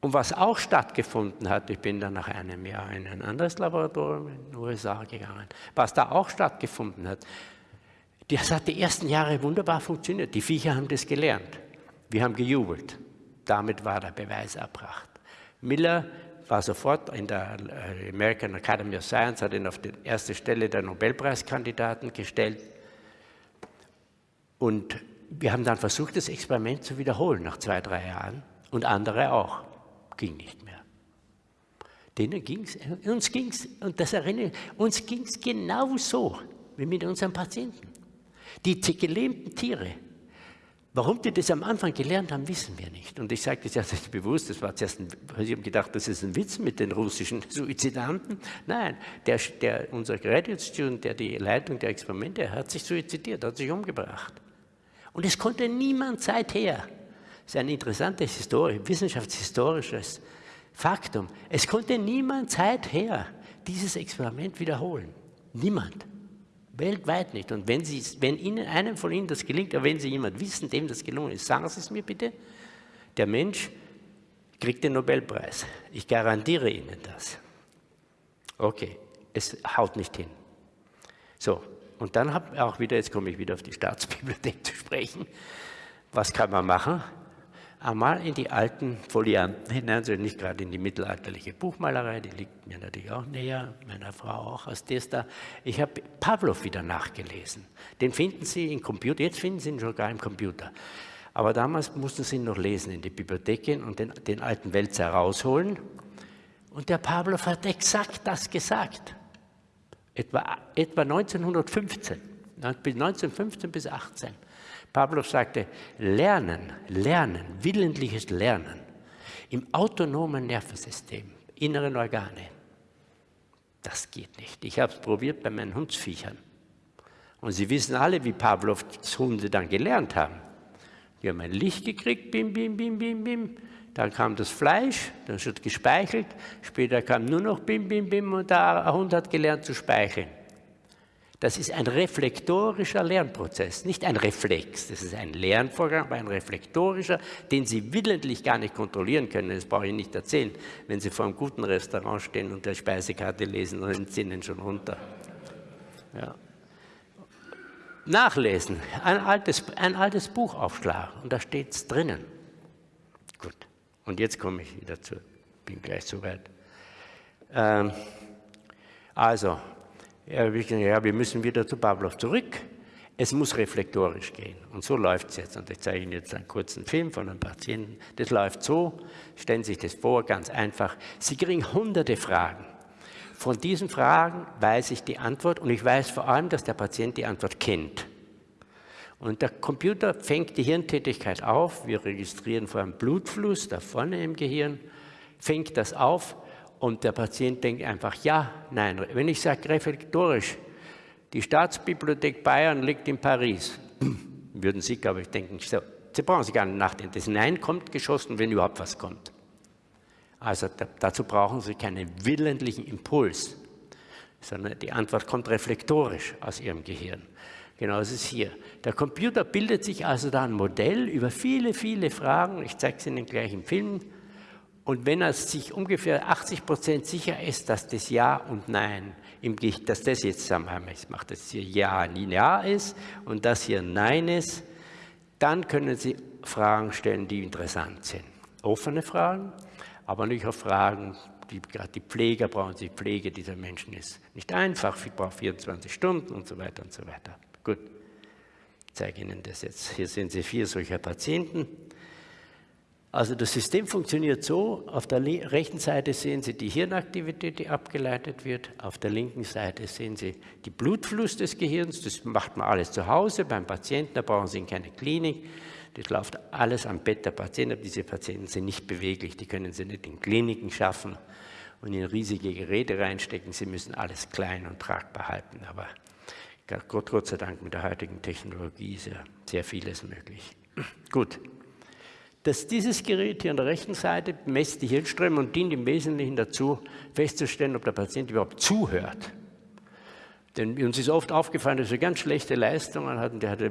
Und was auch stattgefunden hat, ich bin dann nach einem Jahr in ein anderes Laboratorium in den USA gegangen, was da auch stattgefunden hat, das hat die ersten Jahre wunderbar funktioniert. Die Viecher haben das gelernt. Wir haben gejubelt. Damit war der Beweis erbracht. Miller war sofort in der äh, American Academy of Science, hat ihn auf die erste Stelle der Nobelpreiskandidaten gestellt. Und wir haben dann versucht, das Experiment zu wiederholen nach zwei, drei Jahren. Und andere auch. Ging nicht mehr. Denen ging es, uns ging es, und das erinnere ich, uns ging es genauso wie mit unseren Patienten. Die gelähmten Tiere, warum die das am Anfang gelernt haben, wissen wir nicht. Und ich sage das jetzt nicht bewusst, das war zuerst ein, Sie haben gedacht, das ist ein Witz mit den russischen Suizidanten. Nein, der, der, unser Graduate Student, der die Leitung der Experimente hat sich suizidiert, hat sich umgebracht. Und es konnte niemand seither, das ist ein interessantes Historie, wissenschaftshistorisches Faktum, es konnte niemand seither dieses Experiment wiederholen. Niemand. Weltweit nicht. Und wenn, Sie, wenn Ihnen, einem von Ihnen das gelingt, oder wenn Sie jemand wissen, dem das gelungen ist, sagen Sie es mir bitte. Der Mensch kriegt den Nobelpreis. Ich garantiere Ihnen das. Okay, es haut nicht hin. So, und dann habe ich auch wieder, jetzt komme ich wieder auf die Staatsbibliothek zu sprechen. Was kann man machen? einmal in die alten Folianten hinein, also nicht gerade in die mittelalterliche Buchmalerei, die liegt mir natürlich auch näher, meiner Frau auch aus Desta. Ich habe Pavlov wieder nachgelesen. Den finden Sie im Computer, jetzt finden Sie ihn sogar im Computer. Aber damals mussten Sie ihn noch lesen, in die Bibliothek gehen und den, den alten Wälzer rausholen. Und der Pavlov hat exakt das gesagt. Etwa, etwa 1915, 1915 bis 18. Pavlov sagte, Lernen, Lernen, willentliches Lernen im autonomen Nervensystem, inneren Organe, das geht nicht. Ich habe es probiert bei meinen Hundsviechern. Und Sie wissen alle, wie Pavlovs Hunde dann gelernt haben. Die haben ein Licht gekriegt, bim, bim, bim, bim, bim. Dann kam das Fleisch, dann wird gespeichelt. Später kam nur noch bim, bim, bim und der Hund hat gelernt zu speicheln. Das ist ein reflektorischer Lernprozess, nicht ein Reflex. Das ist ein Lernvorgang, aber ein reflektorischer, den Sie willentlich gar nicht kontrollieren können. Das brauche ich nicht erzählen. Wenn Sie vor einem guten Restaurant stehen und der Speisekarte lesen, dann sind Ihnen schon runter. Ja. Nachlesen, ein altes, ein altes Buch aufschlagen und da steht es drinnen. Und jetzt komme ich wieder zu, bin gleich soweit. Ähm, also, ja, wir müssen wieder zu Pavlov zurück. Es muss reflektorisch gehen. Und so läuft es jetzt. Und ich zeige Ihnen jetzt einen kurzen Film von einem Patienten. Das läuft so, stellen Sie sich das vor, ganz einfach. Sie kriegen hunderte Fragen. Von diesen Fragen weiß ich die Antwort und ich weiß vor allem, dass der Patient die Antwort kennt. Und der Computer fängt die Hirntätigkeit auf. Wir registrieren vor allem Blutfluss da vorne im Gehirn, fängt das auf und der Patient denkt einfach ja, nein. Wenn ich sage reflektorisch, die Staatsbibliothek Bayern liegt in Paris, würden Sie, glaube ich, denken, so, Sie brauchen sich gar nicht nachdenken. Das Nein kommt geschossen, wenn überhaupt was kommt. Also dazu brauchen Sie keinen willentlichen Impuls, sondern die Antwort kommt reflektorisch aus Ihrem Gehirn. Genau, das ist hier. Der Computer bildet sich also da ein Modell über viele, viele Fragen. Ich zeige es Ihnen gleich im Film. Und wenn er sich ungefähr 80 Prozent sicher ist, dass das Ja und Nein, im, dass das jetzt zusammenhängt, ich mache das hier Ja, Ja ist und das hier Nein ist, dann können Sie Fragen stellen, die interessant sind. Offene Fragen, aber nicht auch Fragen, die gerade die Pfleger brauchen, die Pflege dieser Menschen ist nicht einfach, ich brauche 24 Stunden und so weiter und so weiter. Gut, ich zeige Ihnen das jetzt. Hier sehen Sie vier solcher Patienten. Also das System funktioniert so, auf der rechten Seite sehen Sie die Hirnaktivität, die abgeleitet wird, auf der linken Seite sehen Sie die Blutfluss des Gehirns, das macht man alles zu Hause beim Patienten, da brauchen Sie in keine Klinik, das läuft alles am Bett der Patienten, aber diese Patienten sind nicht beweglich, die können Sie nicht in Kliniken schaffen und in riesige Geräte reinstecken, Sie müssen alles klein und tragbar halten, aber Gott, Gott sei Dank mit der heutigen Technologie ist ja sehr vieles möglich. Gut dass dieses Gerät hier an der rechten Seite messt die Hirnströme und dient im Wesentlichen dazu, festzustellen, ob der Patient überhaupt zuhört. Denn uns ist oft aufgefallen, dass wir ganz schlechte Leistungen hatten. Der hatte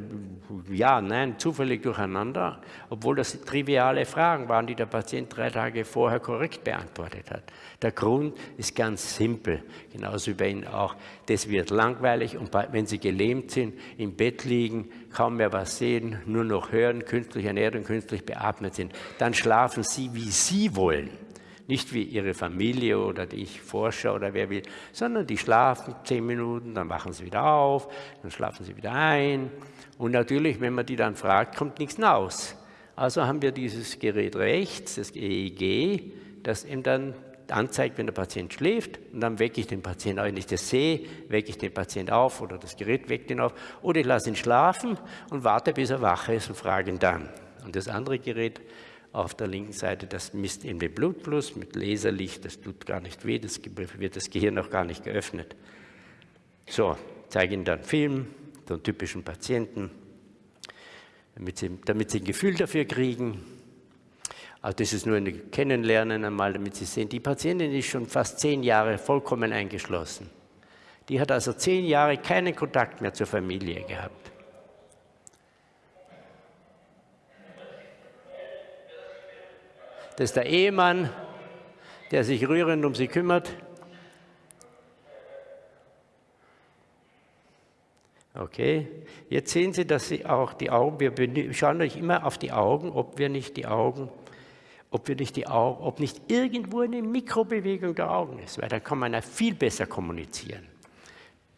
ja, nein, zufällig durcheinander, obwohl das triviale Fragen waren, die der Patient drei Tage vorher korrekt beantwortet hat. Der Grund ist ganz simpel, genauso wie bei Ihnen auch. Das wird langweilig und wenn Sie gelähmt sind, im Bett liegen, kaum mehr was sehen, nur noch hören, künstlich ernährt und künstlich beatmet sind, dann schlafen Sie, wie Sie wollen. Nicht wie ihre Familie oder die ich forsche oder wer will, sondern die schlafen zehn Minuten, dann wachen sie wieder auf, dann schlafen sie wieder ein. Und natürlich, wenn man die dann fragt, kommt nichts raus. Also haben wir dieses Gerät rechts, das EEG, das ihm dann anzeigt, wenn der Patient schläft und dann wecke ich den Patienten, wenn ich das sehe, wecke ich den Patienten auf oder das Gerät weckt ihn auf oder ich lasse ihn schlafen und warte, bis er wach ist und frage ihn dann. Und das andere Gerät auf der linken Seite, das misst eben den Blutfluss mit Laserlicht, das tut gar nicht weh, das wird das Gehirn auch gar nicht geöffnet. So, zeige Ihnen dann Film, so einen typischen Patienten, damit Sie, damit Sie ein Gefühl dafür kriegen. Also das ist nur ein Kennenlernen einmal, damit Sie sehen, die Patientin ist schon fast zehn Jahre vollkommen eingeschlossen. Die hat also zehn Jahre keinen Kontakt mehr zur Familie gehabt. Das ist der Ehemann, der sich rührend um sie kümmert. Okay, jetzt sehen Sie, dass Sie auch die Augen, wir schauen euch immer auf die Augen, ob wir nicht die Augen, ob wir nicht die Augen, ob nicht irgendwo eine Mikrobewegung der Augen ist, weil dann kann man ja viel besser kommunizieren.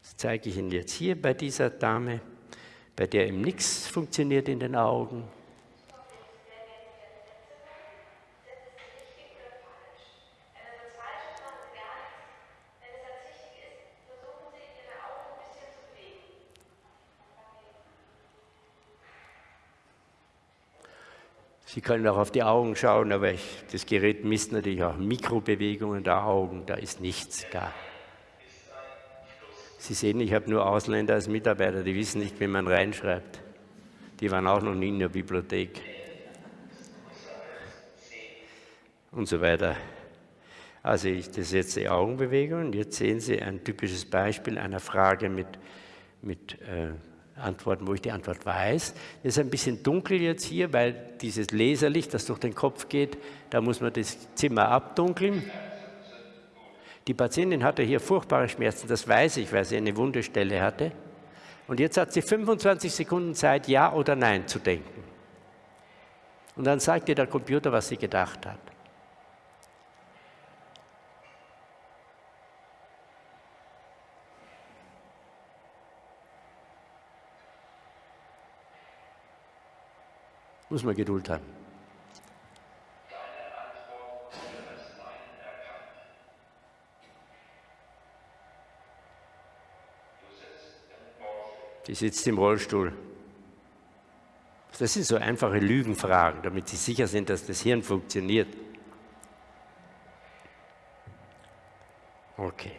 Das zeige ich Ihnen jetzt hier bei dieser Dame, bei der eben nichts funktioniert in den Augen. Sie können auch auf die Augen schauen, aber ich, das Gerät misst natürlich auch Mikrobewegungen der Augen, da ist nichts gar. Sie sehen, ich habe nur Ausländer als Mitarbeiter, die wissen nicht, wie man reinschreibt. Die waren auch noch nie in der Bibliothek. Und so weiter. Also ich, das ist jetzt die Augenbewegung. Jetzt sehen Sie ein typisches Beispiel einer Frage mit, mit äh, antworten, wo ich die Antwort weiß. Das ist ein bisschen dunkel jetzt hier, weil dieses Laserlicht, das durch den Kopf geht, da muss man das Zimmer abdunkeln. Die Patientin hatte hier furchtbare Schmerzen, das weiß ich, weil sie eine Wundestelle hatte. Und jetzt hat sie 25 Sekunden Zeit, Ja oder Nein zu denken. Und dann sagt ihr der Computer, was sie gedacht hat. Muss man Geduld haben. Die sitzt im Rollstuhl. Das sind so einfache Lügenfragen, damit Sie sicher sind, dass das Hirn funktioniert. Okay.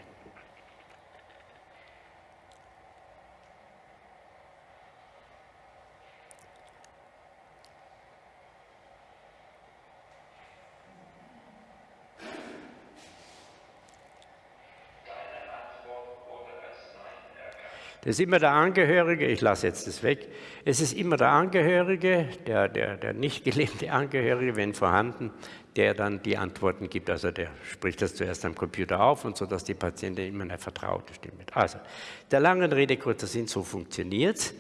Das ist immer der Angehörige, ich lasse jetzt das weg, es ist immer der Angehörige, der, der, der nicht gelebte Angehörige, wenn vorhanden, der dann die Antworten gibt. Also der spricht das zuerst am Computer auf und so, dass die Patientin immer eine vertraute Stimme hat. Also, der langen Rede kurzer Sinn, so funktioniert es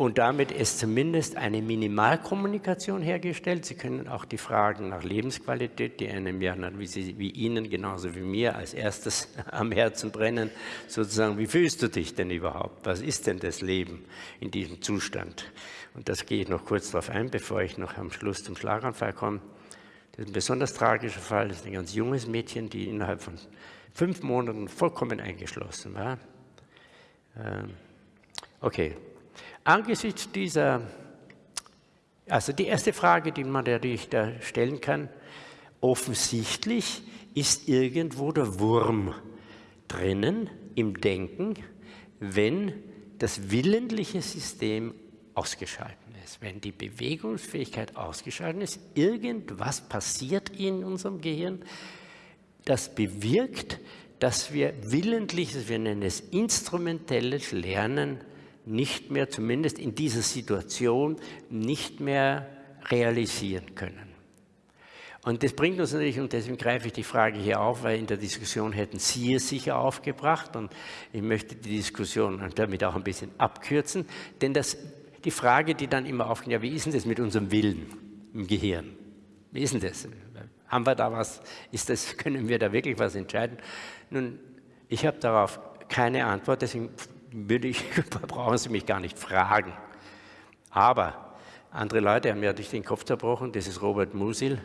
und damit ist zumindest eine Minimalkommunikation hergestellt. Sie können auch die Fragen nach Lebensqualität, die einem ja wie, Sie, wie Ihnen genauso wie mir als erstes am Herzen brennen, sozusagen, wie fühlst du dich denn überhaupt? Was ist denn das Leben in diesem Zustand? Und das gehe ich noch kurz darauf ein, bevor ich noch am Schluss zum Schlaganfall komme. Das ist ein besonders tragischer Fall. Das ist ein ganz junges Mädchen, die innerhalb von fünf Monaten vollkommen eingeschlossen war. Ähm, okay, Angesichts dieser, also die erste Frage, die man natürlich da stellen kann, offensichtlich ist irgendwo der Wurm drinnen im Denken, wenn das willentliche System ausgeschaltet ist, wenn die Bewegungsfähigkeit ausgeschaltet ist, irgendwas passiert in unserem Gehirn, das bewirkt, dass wir willentliches, wir nennen es instrumentelles Lernen nicht mehr, zumindest in dieser Situation, nicht mehr realisieren können. Und das bringt uns natürlich, und deswegen greife ich die Frage hier auf, weil in der Diskussion hätten Sie es sicher aufgebracht und ich möchte die Diskussion damit auch ein bisschen abkürzen, denn das, die Frage, die dann immer aufkommt, ja, wie ist denn das mit unserem Willen im Gehirn? Wie ist denn das? Haben wir da was? Ist das, können wir da wirklich was entscheiden? Nun, ich habe darauf keine Antwort, deswegen würde ich, brauchen Sie mich gar nicht fragen. Aber andere Leute haben ja durch den Kopf zerbrochen, das ist Robert Musil.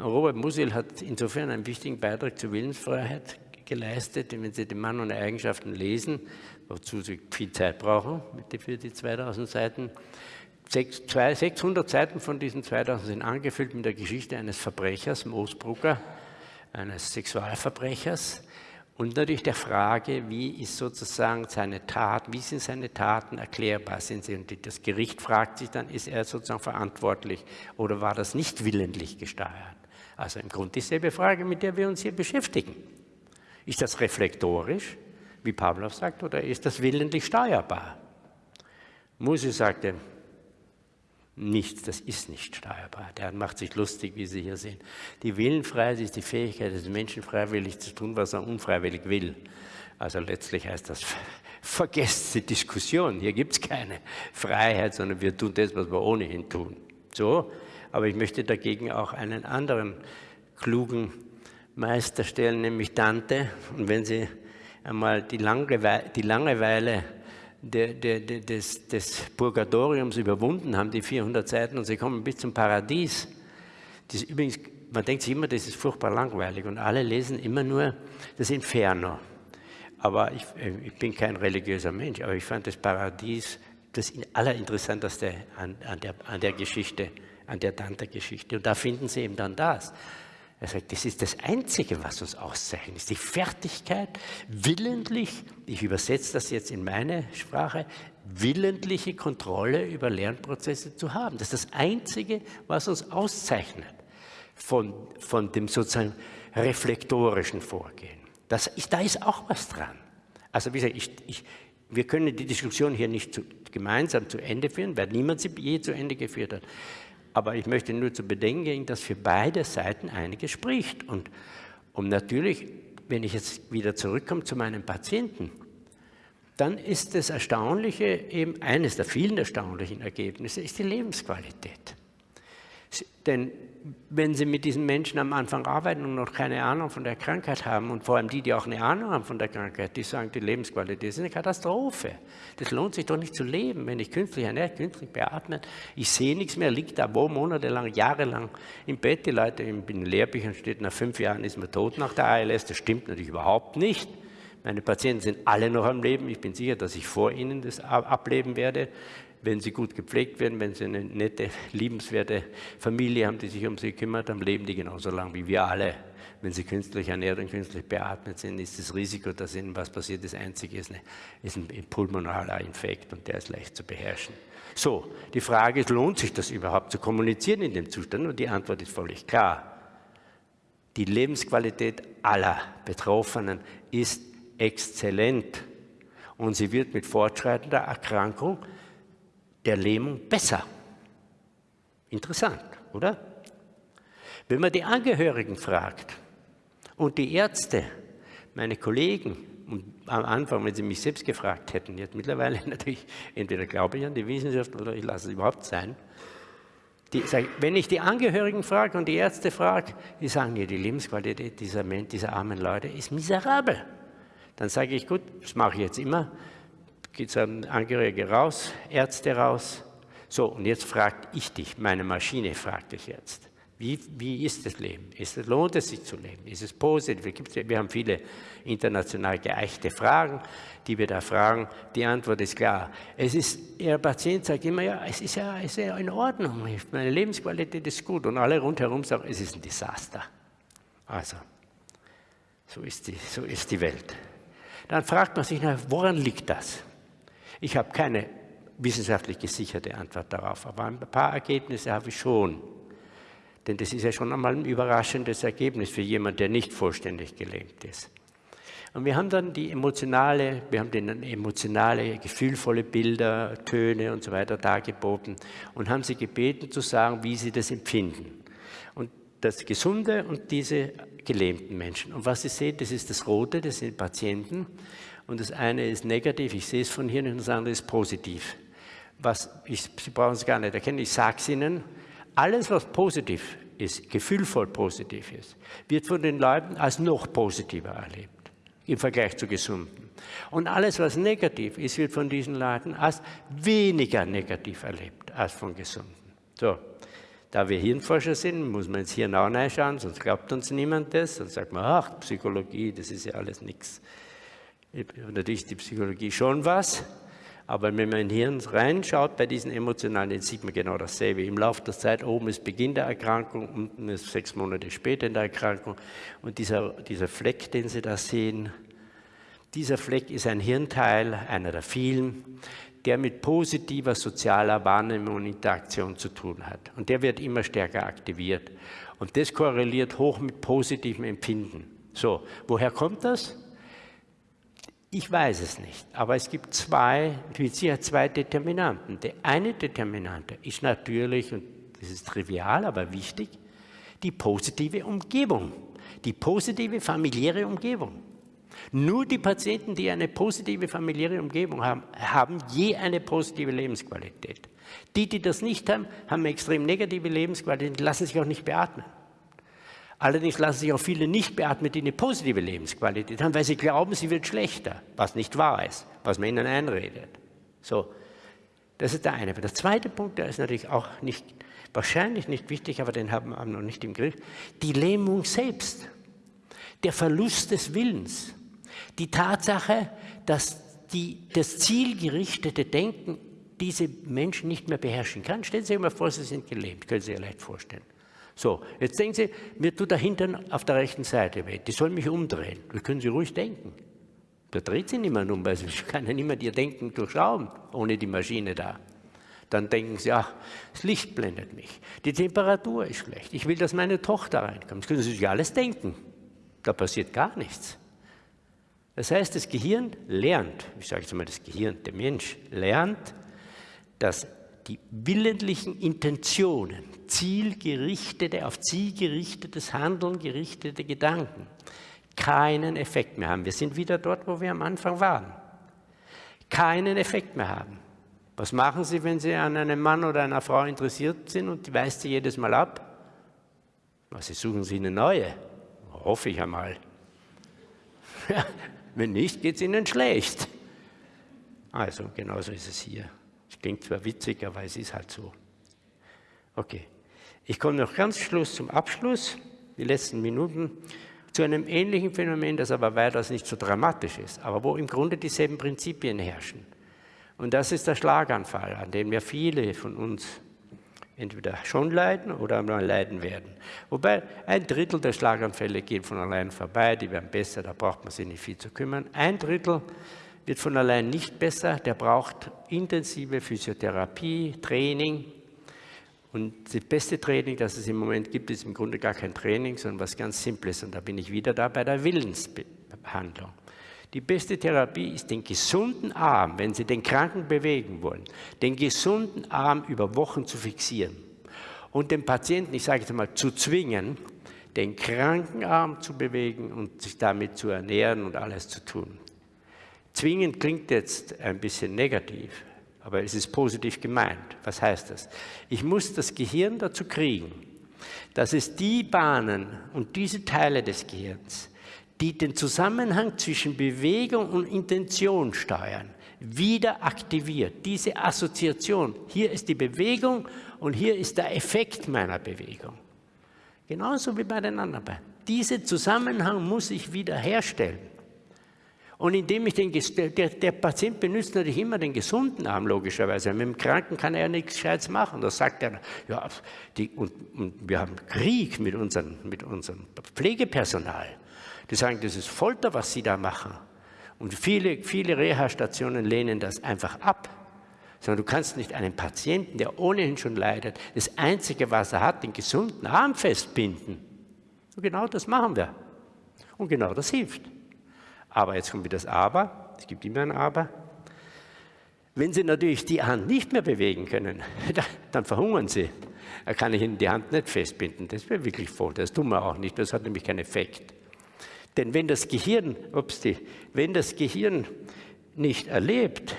Robert Musil hat insofern einen wichtigen Beitrag zur Willensfreiheit geleistet, wenn Sie den Mann und Eigenschaften lesen, wozu Sie viel Zeit brauchen für die 2000 Seiten. 600 Seiten von diesen 2000 sind angefüllt mit der Geschichte eines Verbrechers, Moosbrucker, eines Sexualverbrechers, und natürlich der Frage, wie ist sozusagen seine Tat, wie sind seine Taten erklärbar? Sind sie, und das Gericht fragt sich dann, ist er sozusagen verantwortlich oder war das nicht willentlich gesteuert? Also im Grunde dieselbe Frage, mit der wir uns hier beschäftigen. Ist das reflektorisch, wie Pavlov sagt, oder ist das willentlich steuerbar? Musi sagte, nichts, das ist nicht steuerbar. Der macht sich lustig, wie Sie hier sehen. Die Willenfreiheit ist die Fähigkeit des Menschen, freiwillig zu tun, was er unfreiwillig will. Also letztlich heißt das vergesst die Diskussion. Hier gibt es keine Freiheit, sondern wir tun das, was wir ohnehin tun. So, aber ich möchte dagegen auch einen anderen klugen Meister stellen, nämlich Dante. Und wenn Sie einmal die Langeweile, die Langeweile de, de, de, des, des Purgatoriums überwunden haben, die 400 Seiten, und Sie kommen bis zum Paradies. Das übrigens, man denkt sich immer, das ist furchtbar langweilig und alle lesen immer nur das Inferno. Aber ich, ich bin kein religiöser Mensch, aber ich fand das Paradies das Allerinteressanteste an, an, der, an der Geschichte, an der Dante-Geschichte. Und da finden Sie eben dann das. Er sagt, das ist das Einzige, was uns auszeichnet, ist die Fertigkeit, willentlich, ich übersetze das jetzt in meine Sprache, willentliche Kontrolle über Lernprozesse zu haben. Das ist das Einzige, was uns auszeichnet von, von dem sozusagen reflektorischen Vorgehen. Das ist, da ist auch was dran. Also wie gesagt, ich, ich, wir können die Diskussion hier nicht zu, gemeinsam zu Ende führen, weil niemand sie je zu Ende geführt hat. Aber ich möchte nur zu bedenken geben, dass für beide Seiten einiges spricht. Und, und natürlich, wenn ich jetzt wieder zurückkomme zu meinen Patienten, dann ist das Erstaunliche, eben eines der vielen erstaunlichen Ergebnisse, ist die Lebensqualität. Denn wenn Sie mit diesen Menschen am Anfang arbeiten und noch keine Ahnung von der Krankheit haben und vor allem die, die auch eine Ahnung haben von der Krankheit, die sagen, die Lebensqualität ist eine Katastrophe. Das lohnt sich doch nicht zu leben, wenn ich künstlich ernährt, künstlich beatmet, ich sehe nichts mehr, liegt da wo monatelang, jahrelang im Bett. Die Leute in den Lehrbüchern steht, nach fünf Jahren ist man tot nach der ALS. Das stimmt natürlich überhaupt nicht. Meine Patienten sind alle noch am Leben. Ich bin sicher, dass ich vor ihnen das ableben werde wenn sie gut gepflegt werden, wenn sie eine nette, liebenswerte Familie haben, die sich um sie kümmert, dann leben die genauso lang wie wir alle. Wenn sie künstlich ernährt und künstlich beatmet sind, ist das Risiko, dass ihnen was passiert, das einzige ist, eine, ist ein pulmonaler Infekt und der ist leicht zu beherrschen. So, die Frage ist, lohnt sich das überhaupt zu kommunizieren in dem Zustand? Und die Antwort ist völlig klar. Die Lebensqualität aller Betroffenen ist exzellent und sie wird mit fortschreitender Erkrankung der Lähmung besser. Interessant, oder? Wenn man die Angehörigen fragt und die Ärzte, meine Kollegen, und am Anfang, wenn sie mich selbst gefragt hätten, jetzt mittlerweile natürlich, entweder glaube ich an die Wissenschaft oder ich lasse es überhaupt sein. Die, wenn ich die Angehörigen frage und die Ärzte frage, die sagen mir, die Lebensqualität dieser, dieser armen Leute ist miserabel. Dann sage ich, gut, das mache ich jetzt immer, geht ein Angehörige raus, Ärzte raus. So, und jetzt frage ich dich, meine Maschine fragt dich jetzt. Wie, wie ist das Leben? Ist es, lohnt es sich zu leben? Ist es positiv? Wir haben viele international geeichte Fragen, die wir da fragen. Die Antwort ist klar. Es ist, der Patient sagt immer, ja, es ist ja, es ist ja in Ordnung, meine Lebensqualität ist gut. Und alle rundherum sagen, es ist ein Desaster. Also, so ist die, so ist die Welt. Dann fragt man sich, na, woran liegt das? Ich habe keine wissenschaftlich gesicherte Antwort darauf, aber ein paar Ergebnisse habe ich schon. Denn das ist ja schon einmal ein überraschendes Ergebnis für jemanden, der nicht vollständig gelähmt ist. Und wir haben dann die emotionale, wir haben denen emotionale, gefühlvolle Bilder, Töne und so weiter dargeboten und haben sie gebeten zu sagen, wie sie das empfinden. Und das Gesunde und diese gelähmten Menschen. Und was Sie sehen, das ist das Rote, das sind Patienten. Und das eine ist negativ, ich sehe es von hier, und das andere ist positiv. Was ich, Sie brauchen es gar nicht erkennen, ich sage es Ihnen, alles, was positiv ist, gefühlvoll positiv ist, wird von den Leuten als noch positiver erlebt im Vergleich zu Gesunden. Und alles, was negativ ist, wird von diesen Leuten als weniger negativ erlebt als von Gesunden. So, da wir Hirnforscher sind, muss man ins Hirn auch reinschauen, sonst glaubt uns niemand das. Sonst sagt man, ach, Psychologie, das ist ja alles nichts. Natürlich ist die Psychologie schon was, aber wenn man in Hirn reinschaut bei diesen emotionalen, dann sieht man genau dasselbe. Im Laufe der Zeit, oben ist Beginn der Erkrankung, unten ist sechs Monate später in der Erkrankung. Und dieser, dieser Fleck, den Sie da sehen, dieser Fleck ist ein Hirnteil, einer der vielen, der mit positiver sozialer Wahrnehmung und Interaktion zu tun hat. Und der wird immer stärker aktiviert. Und das korreliert hoch mit positivem Empfinden. So, woher kommt das? Ich weiß es nicht, aber es gibt zwei, mit Sicherheit zwei Determinanten. Der eine Determinante ist natürlich, und das ist trivial, aber wichtig, die positive Umgebung, die positive familiäre Umgebung. Nur die Patienten, die eine positive familiäre Umgebung haben, haben je eine positive Lebensqualität. Die, die das nicht haben, haben eine extrem negative Lebensqualität, lassen sich auch nicht beatmen. Allerdings lassen sich auch viele nicht beatmen, die eine positive Lebensqualität haben, weil sie glauben, sie wird schlechter, was nicht wahr ist, was man ihnen einredet. So, das ist der eine. Aber der zweite Punkt, der ist natürlich auch nicht, wahrscheinlich nicht wichtig, aber den haben wir noch nicht im Griff. Die Lähmung selbst, der Verlust des Willens, die Tatsache, dass die, das zielgerichtete Denken diese Menschen nicht mehr beherrschen kann. Stellen Sie sich mal vor, Sie sind gelähmt, können Sie sich leicht vorstellen. So, jetzt denken Sie, mir tut der Hintern auf der rechten Seite weh, die soll mich umdrehen. Das können Sie ruhig denken. Da dreht sich niemand um, weil Sie kann ja niemand Ihr Denken durchschauen, ohne die Maschine da. Dann denken Sie, ach, das Licht blendet mich, die Temperatur ist schlecht, ich will, dass meine Tochter reinkommt. Das können Sie sich alles denken. Da passiert gar nichts. Das heißt, das Gehirn lernt, ich sage jetzt mal das Gehirn, der Mensch lernt, dass die willentlichen Intentionen, zielgerichtete, auf Ziel gerichtetes Handeln gerichtete Gedanken keinen Effekt mehr haben. Wir sind wieder dort, wo wir am Anfang waren. Keinen Effekt mehr haben. Was machen Sie, wenn Sie an einem Mann oder einer Frau interessiert sind und die weist Sie jedes Mal ab? Sie suchen Sie eine neue. Hoffe ich einmal. wenn nicht, geht es Ihnen schlecht. Also, genauso ist es hier. Es klingt zwar witzig, aber es ist halt so. Okay. Ich komme noch ganz Schluss zum Abschluss, die letzten Minuten, zu einem ähnlichen Phänomen, das aber weitaus nicht so dramatisch ist, aber wo im Grunde dieselben Prinzipien herrschen. Und das ist der Schlaganfall, an dem ja viele von uns entweder schon leiden oder mal leiden werden. Wobei ein Drittel der Schlaganfälle gehen von allein vorbei, die werden besser, da braucht man sich nicht viel zu kümmern. Ein Drittel wird von allein nicht besser, der braucht intensive Physiotherapie, Training. Und das beste Training, das es im Moment gibt, ist im Grunde gar kein Training, sondern was ganz Simples. Und da bin ich wieder da bei der Willensbehandlung. Die beste Therapie ist den gesunden Arm, wenn Sie den Kranken bewegen wollen, den gesunden Arm über Wochen zu fixieren und den Patienten, ich sage jetzt mal, zu zwingen, den kranken Arm zu bewegen und sich damit zu ernähren und alles zu tun. Zwingend klingt jetzt ein bisschen negativ, aber es ist positiv gemeint. Was heißt das? Ich muss das Gehirn dazu kriegen, dass es die Bahnen und diese Teile des Gehirns, die den Zusammenhang zwischen Bewegung und Intention steuern, wieder aktiviert. Diese Assoziation, hier ist die Bewegung und hier ist der Effekt meiner Bewegung. Genauso wie bei den anderen. Diesen Zusammenhang muss ich wieder herstellen. Und indem ich den, der, der, Patient benutzt natürlich immer den gesunden Arm, logischerweise. Mit dem Kranken kann er ja nichts Gescheites machen. Da sagt er, ja, die, und, und wir haben Krieg mit, unseren, mit unserem Pflegepersonal. Die sagen, das ist Folter, was sie da machen. Und viele, viele Reha-Stationen lehnen das einfach ab. Sondern du kannst nicht einen Patienten, der ohnehin schon leidet, das Einzige, was er hat, den gesunden Arm festbinden. Und genau das machen wir. Und genau das hilft. Aber jetzt kommt wieder das Aber, es gibt immer ein Aber. Wenn Sie natürlich die Hand nicht mehr bewegen können, dann verhungern Sie. Da kann ich Ihnen die Hand nicht festbinden. Das wäre wirklich voll. Das tun wir auch nicht. Das hat nämlich keinen Effekt. Denn wenn das Gehirn, ups, wenn das Gehirn nicht erlebt,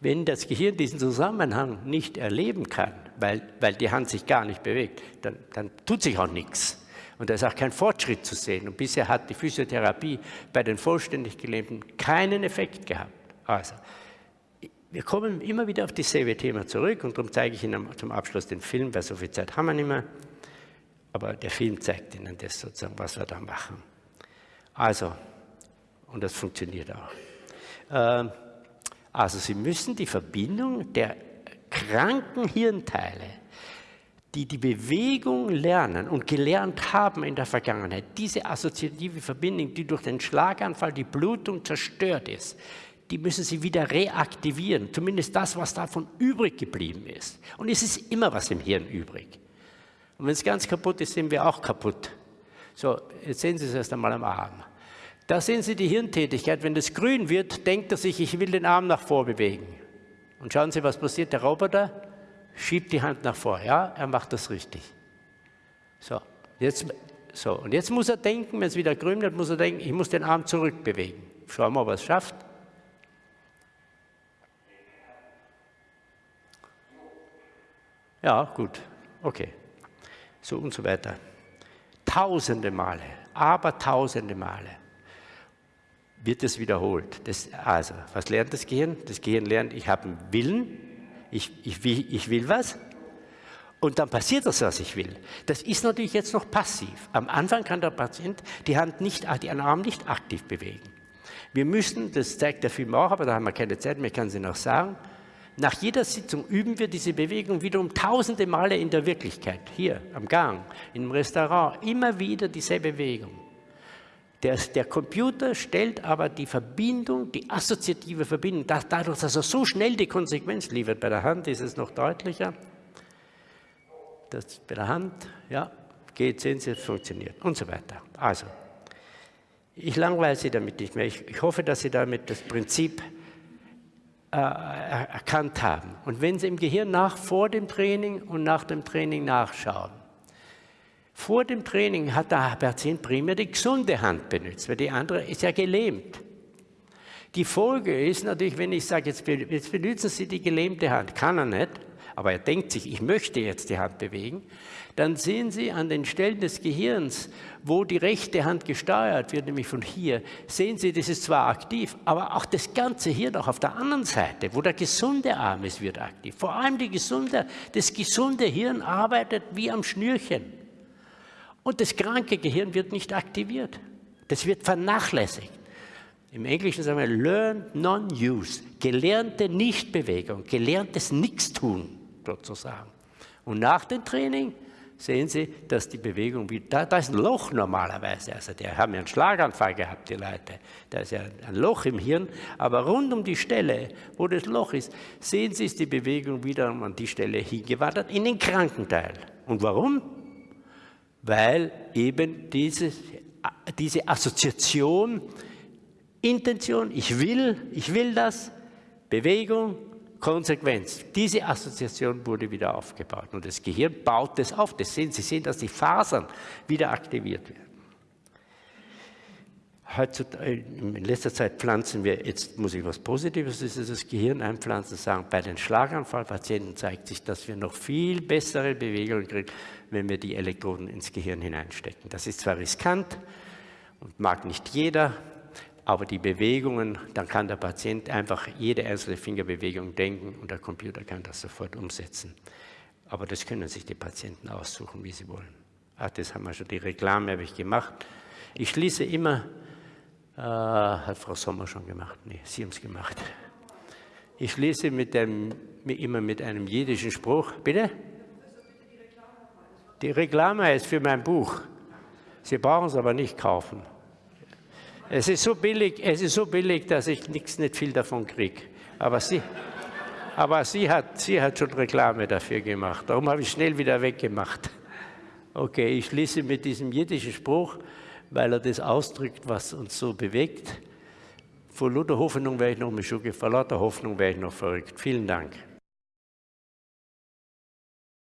wenn das Gehirn diesen Zusammenhang nicht erleben kann, weil, weil die Hand sich gar nicht bewegt, dann, dann tut sich auch nichts. Und da ist auch kein Fortschritt zu sehen. Und bisher hat die Physiotherapie bei den vollständig Gelähmten keinen Effekt gehabt. Also, wir kommen immer wieder auf dasselbe Thema zurück und darum zeige ich Ihnen zum Abschluss den Film, weil so viel Zeit haben wir nicht mehr. Aber der Film zeigt Ihnen das sozusagen, was wir da machen. Also, und das funktioniert auch. Ähm, also Sie müssen die Verbindung der kranken Hirnteile die die Bewegung lernen und gelernt haben in der Vergangenheit, diese assoziative Verbindung, die durch den Schlaganfall, die Blutung zerstört ist, die müssen sie wieder reaktivieren, zumindest das, was davon übrig geblieben ist. Und es ist immer was im Hirn übrig. Und wenn es ganz kaputt ist, sind wir auch kaputt. So, jetzt sehen Sie es erst einmal am Arm. Da sehen Sie die Hirntätigkeit. Wenn es grün wird, denkt er sich, ich will den Arm nach vor bewegen. Und schauen Sie, was passiert. Der Roboter schiebt die Hand nach vor. Ja, er macht das richtig. So, jetzt So, und jetzt muss er denken, wenn es wieder grün wird, muss er denken, ich muss den Arm zurückbewegen. Schauen wir, ob er es schafft. Ja, gut, okay. So und so weiter. Tausende Male, aber tausende Male wird es wiederholt. Das, also, was lernt das Gehirn? Das Gehirn lernt, ich habe einen Willen, ich, ich, will, ich will was und dann passiert das, was ich will. Das ist natürlich jetzt noch passiv. Am Anfang kann der Patient die Hand nicht, die Arm nicht aktiv bewegen. Wir müssen, das zeigt der Film auch, aber da haben wir keine Zeit mehr, ich kann Sie noch sagen, nach jeder Sitzung üben wir diese Bewegung wiederum tausende Male in der Wirklichkeit, hier am Gang, im Restaurant, immer wieder dieselbe Bewegung. Der, der, Computer stellt aber die Verbindung, die assoziative Verbindung, dadurch, dass er so schnell die Konsequenz liefert, bei der Hand ist es noch deutlicher, das bei der Hand, ja, geht, sehen Sie, es funktioniert und so weiter. Also, ich langweile Sie damit nicht mehr. Ich, ich hoffe, dass Sie damit das Prinzip äh, erkannt haben. Und wenn Sie im Gehirn nach, vor dem Training und nach dem Training nachschauen, vor dem Training hat der Patient primär die gesunde Hand benutzt, weil die andere ist ja gelähmt. Die Folge ist natürlich, wenn ich sage, jetzt, jetzt benutzen Sie die gelähmte Hand, kann er nicht, aber er denkt sich, ich möchte jetzt die Hand bewegen, dann sehen Sie an den Stellen des Gehirns, wo die rechte Hand gesteuert wird, nämlich von hier, sehen Sie, das ist zwar aktiv, aber auch das ganze Hirn auch auf der anderen Seite, wo der gesunde Arm ist, wird aktiv. Vor allem die gesunde, das gesunde Hirn arbeitet wie am Schnürchen. Und das kranke Gehirn wird nicht aktiviert. Das wird vernachlässigt. Im Englischen sagen wir Learned Non-Use, gelernte Nichtbewegung, gelerntes Nichtstun sozusagen. Und nach dem Training sehen Sie, dass die Bewegung da, da ist ein Loch normalerweise, also die haben ja einen Schlaganfall gehabt, die Leute, da ist ja ein Loch im Hirn, aber rund um die Stelle, wo das Loch ist, sehen Sie, ist die Bewegung wieder an die Stelle hingewandert, in den kranken Teil. Und warum? Weil eben diese, diese Assoziation, Intention, ich will, ich will das, Bewegung, Konsequenz. Diese Assoziation wurde wieder aufgebaut und das Gehirn baut das auf. Das sehen, Sie sehen, dass die Fasern wieder aktiviert werden. In letzter Zeit pflanzen wir, jetzt muss ich was Positives, ist das Gehirn einpflanzen, sagen, bei den Schlaganfallpatienten zeigt sich, dass wir noch viel bessere Bewegungen kriegen, wenn wir die Elektroden ins Gehirn hineinstecken. Das ist zwar riskant und mag nicht jeder, aber die Bewegungen, dann kann der Patient einfach jede einzelne Fingerbewegung denken und der Computer kann das sofort umsetzen. Aber das können sich die Patienten aussuchen, wie sie wollen. Ach, das haben wir schon, die Reklame habe ich gemacht. Ich schließe immer, äh, hat Frau Sommer schon gemacht, nee, Sie haben es gemacht. Ich schließe mit dem, immer mit einem jiddischen Spruch, bitte? Die Reklame ist für mein Buch. Sie brauchen es aber nicht kaufen. Es ist so billig, es ist so billig dass ich nichts, nicht viel davon kriege. Aber sie, aber sie hat, sie hat schon Reklame dafür gemacht. Darum habe ich schnell wieder weggemacht. Okay, ich schließe mit diesem jiddischen Spruch, weil er das ausdrückt, was uns so bewegt. Vor lauter Hoffnung wäre ich noch mit Schuhe, vor lauter Hoffnung wäre ich noch verrückt. Vielen Dank.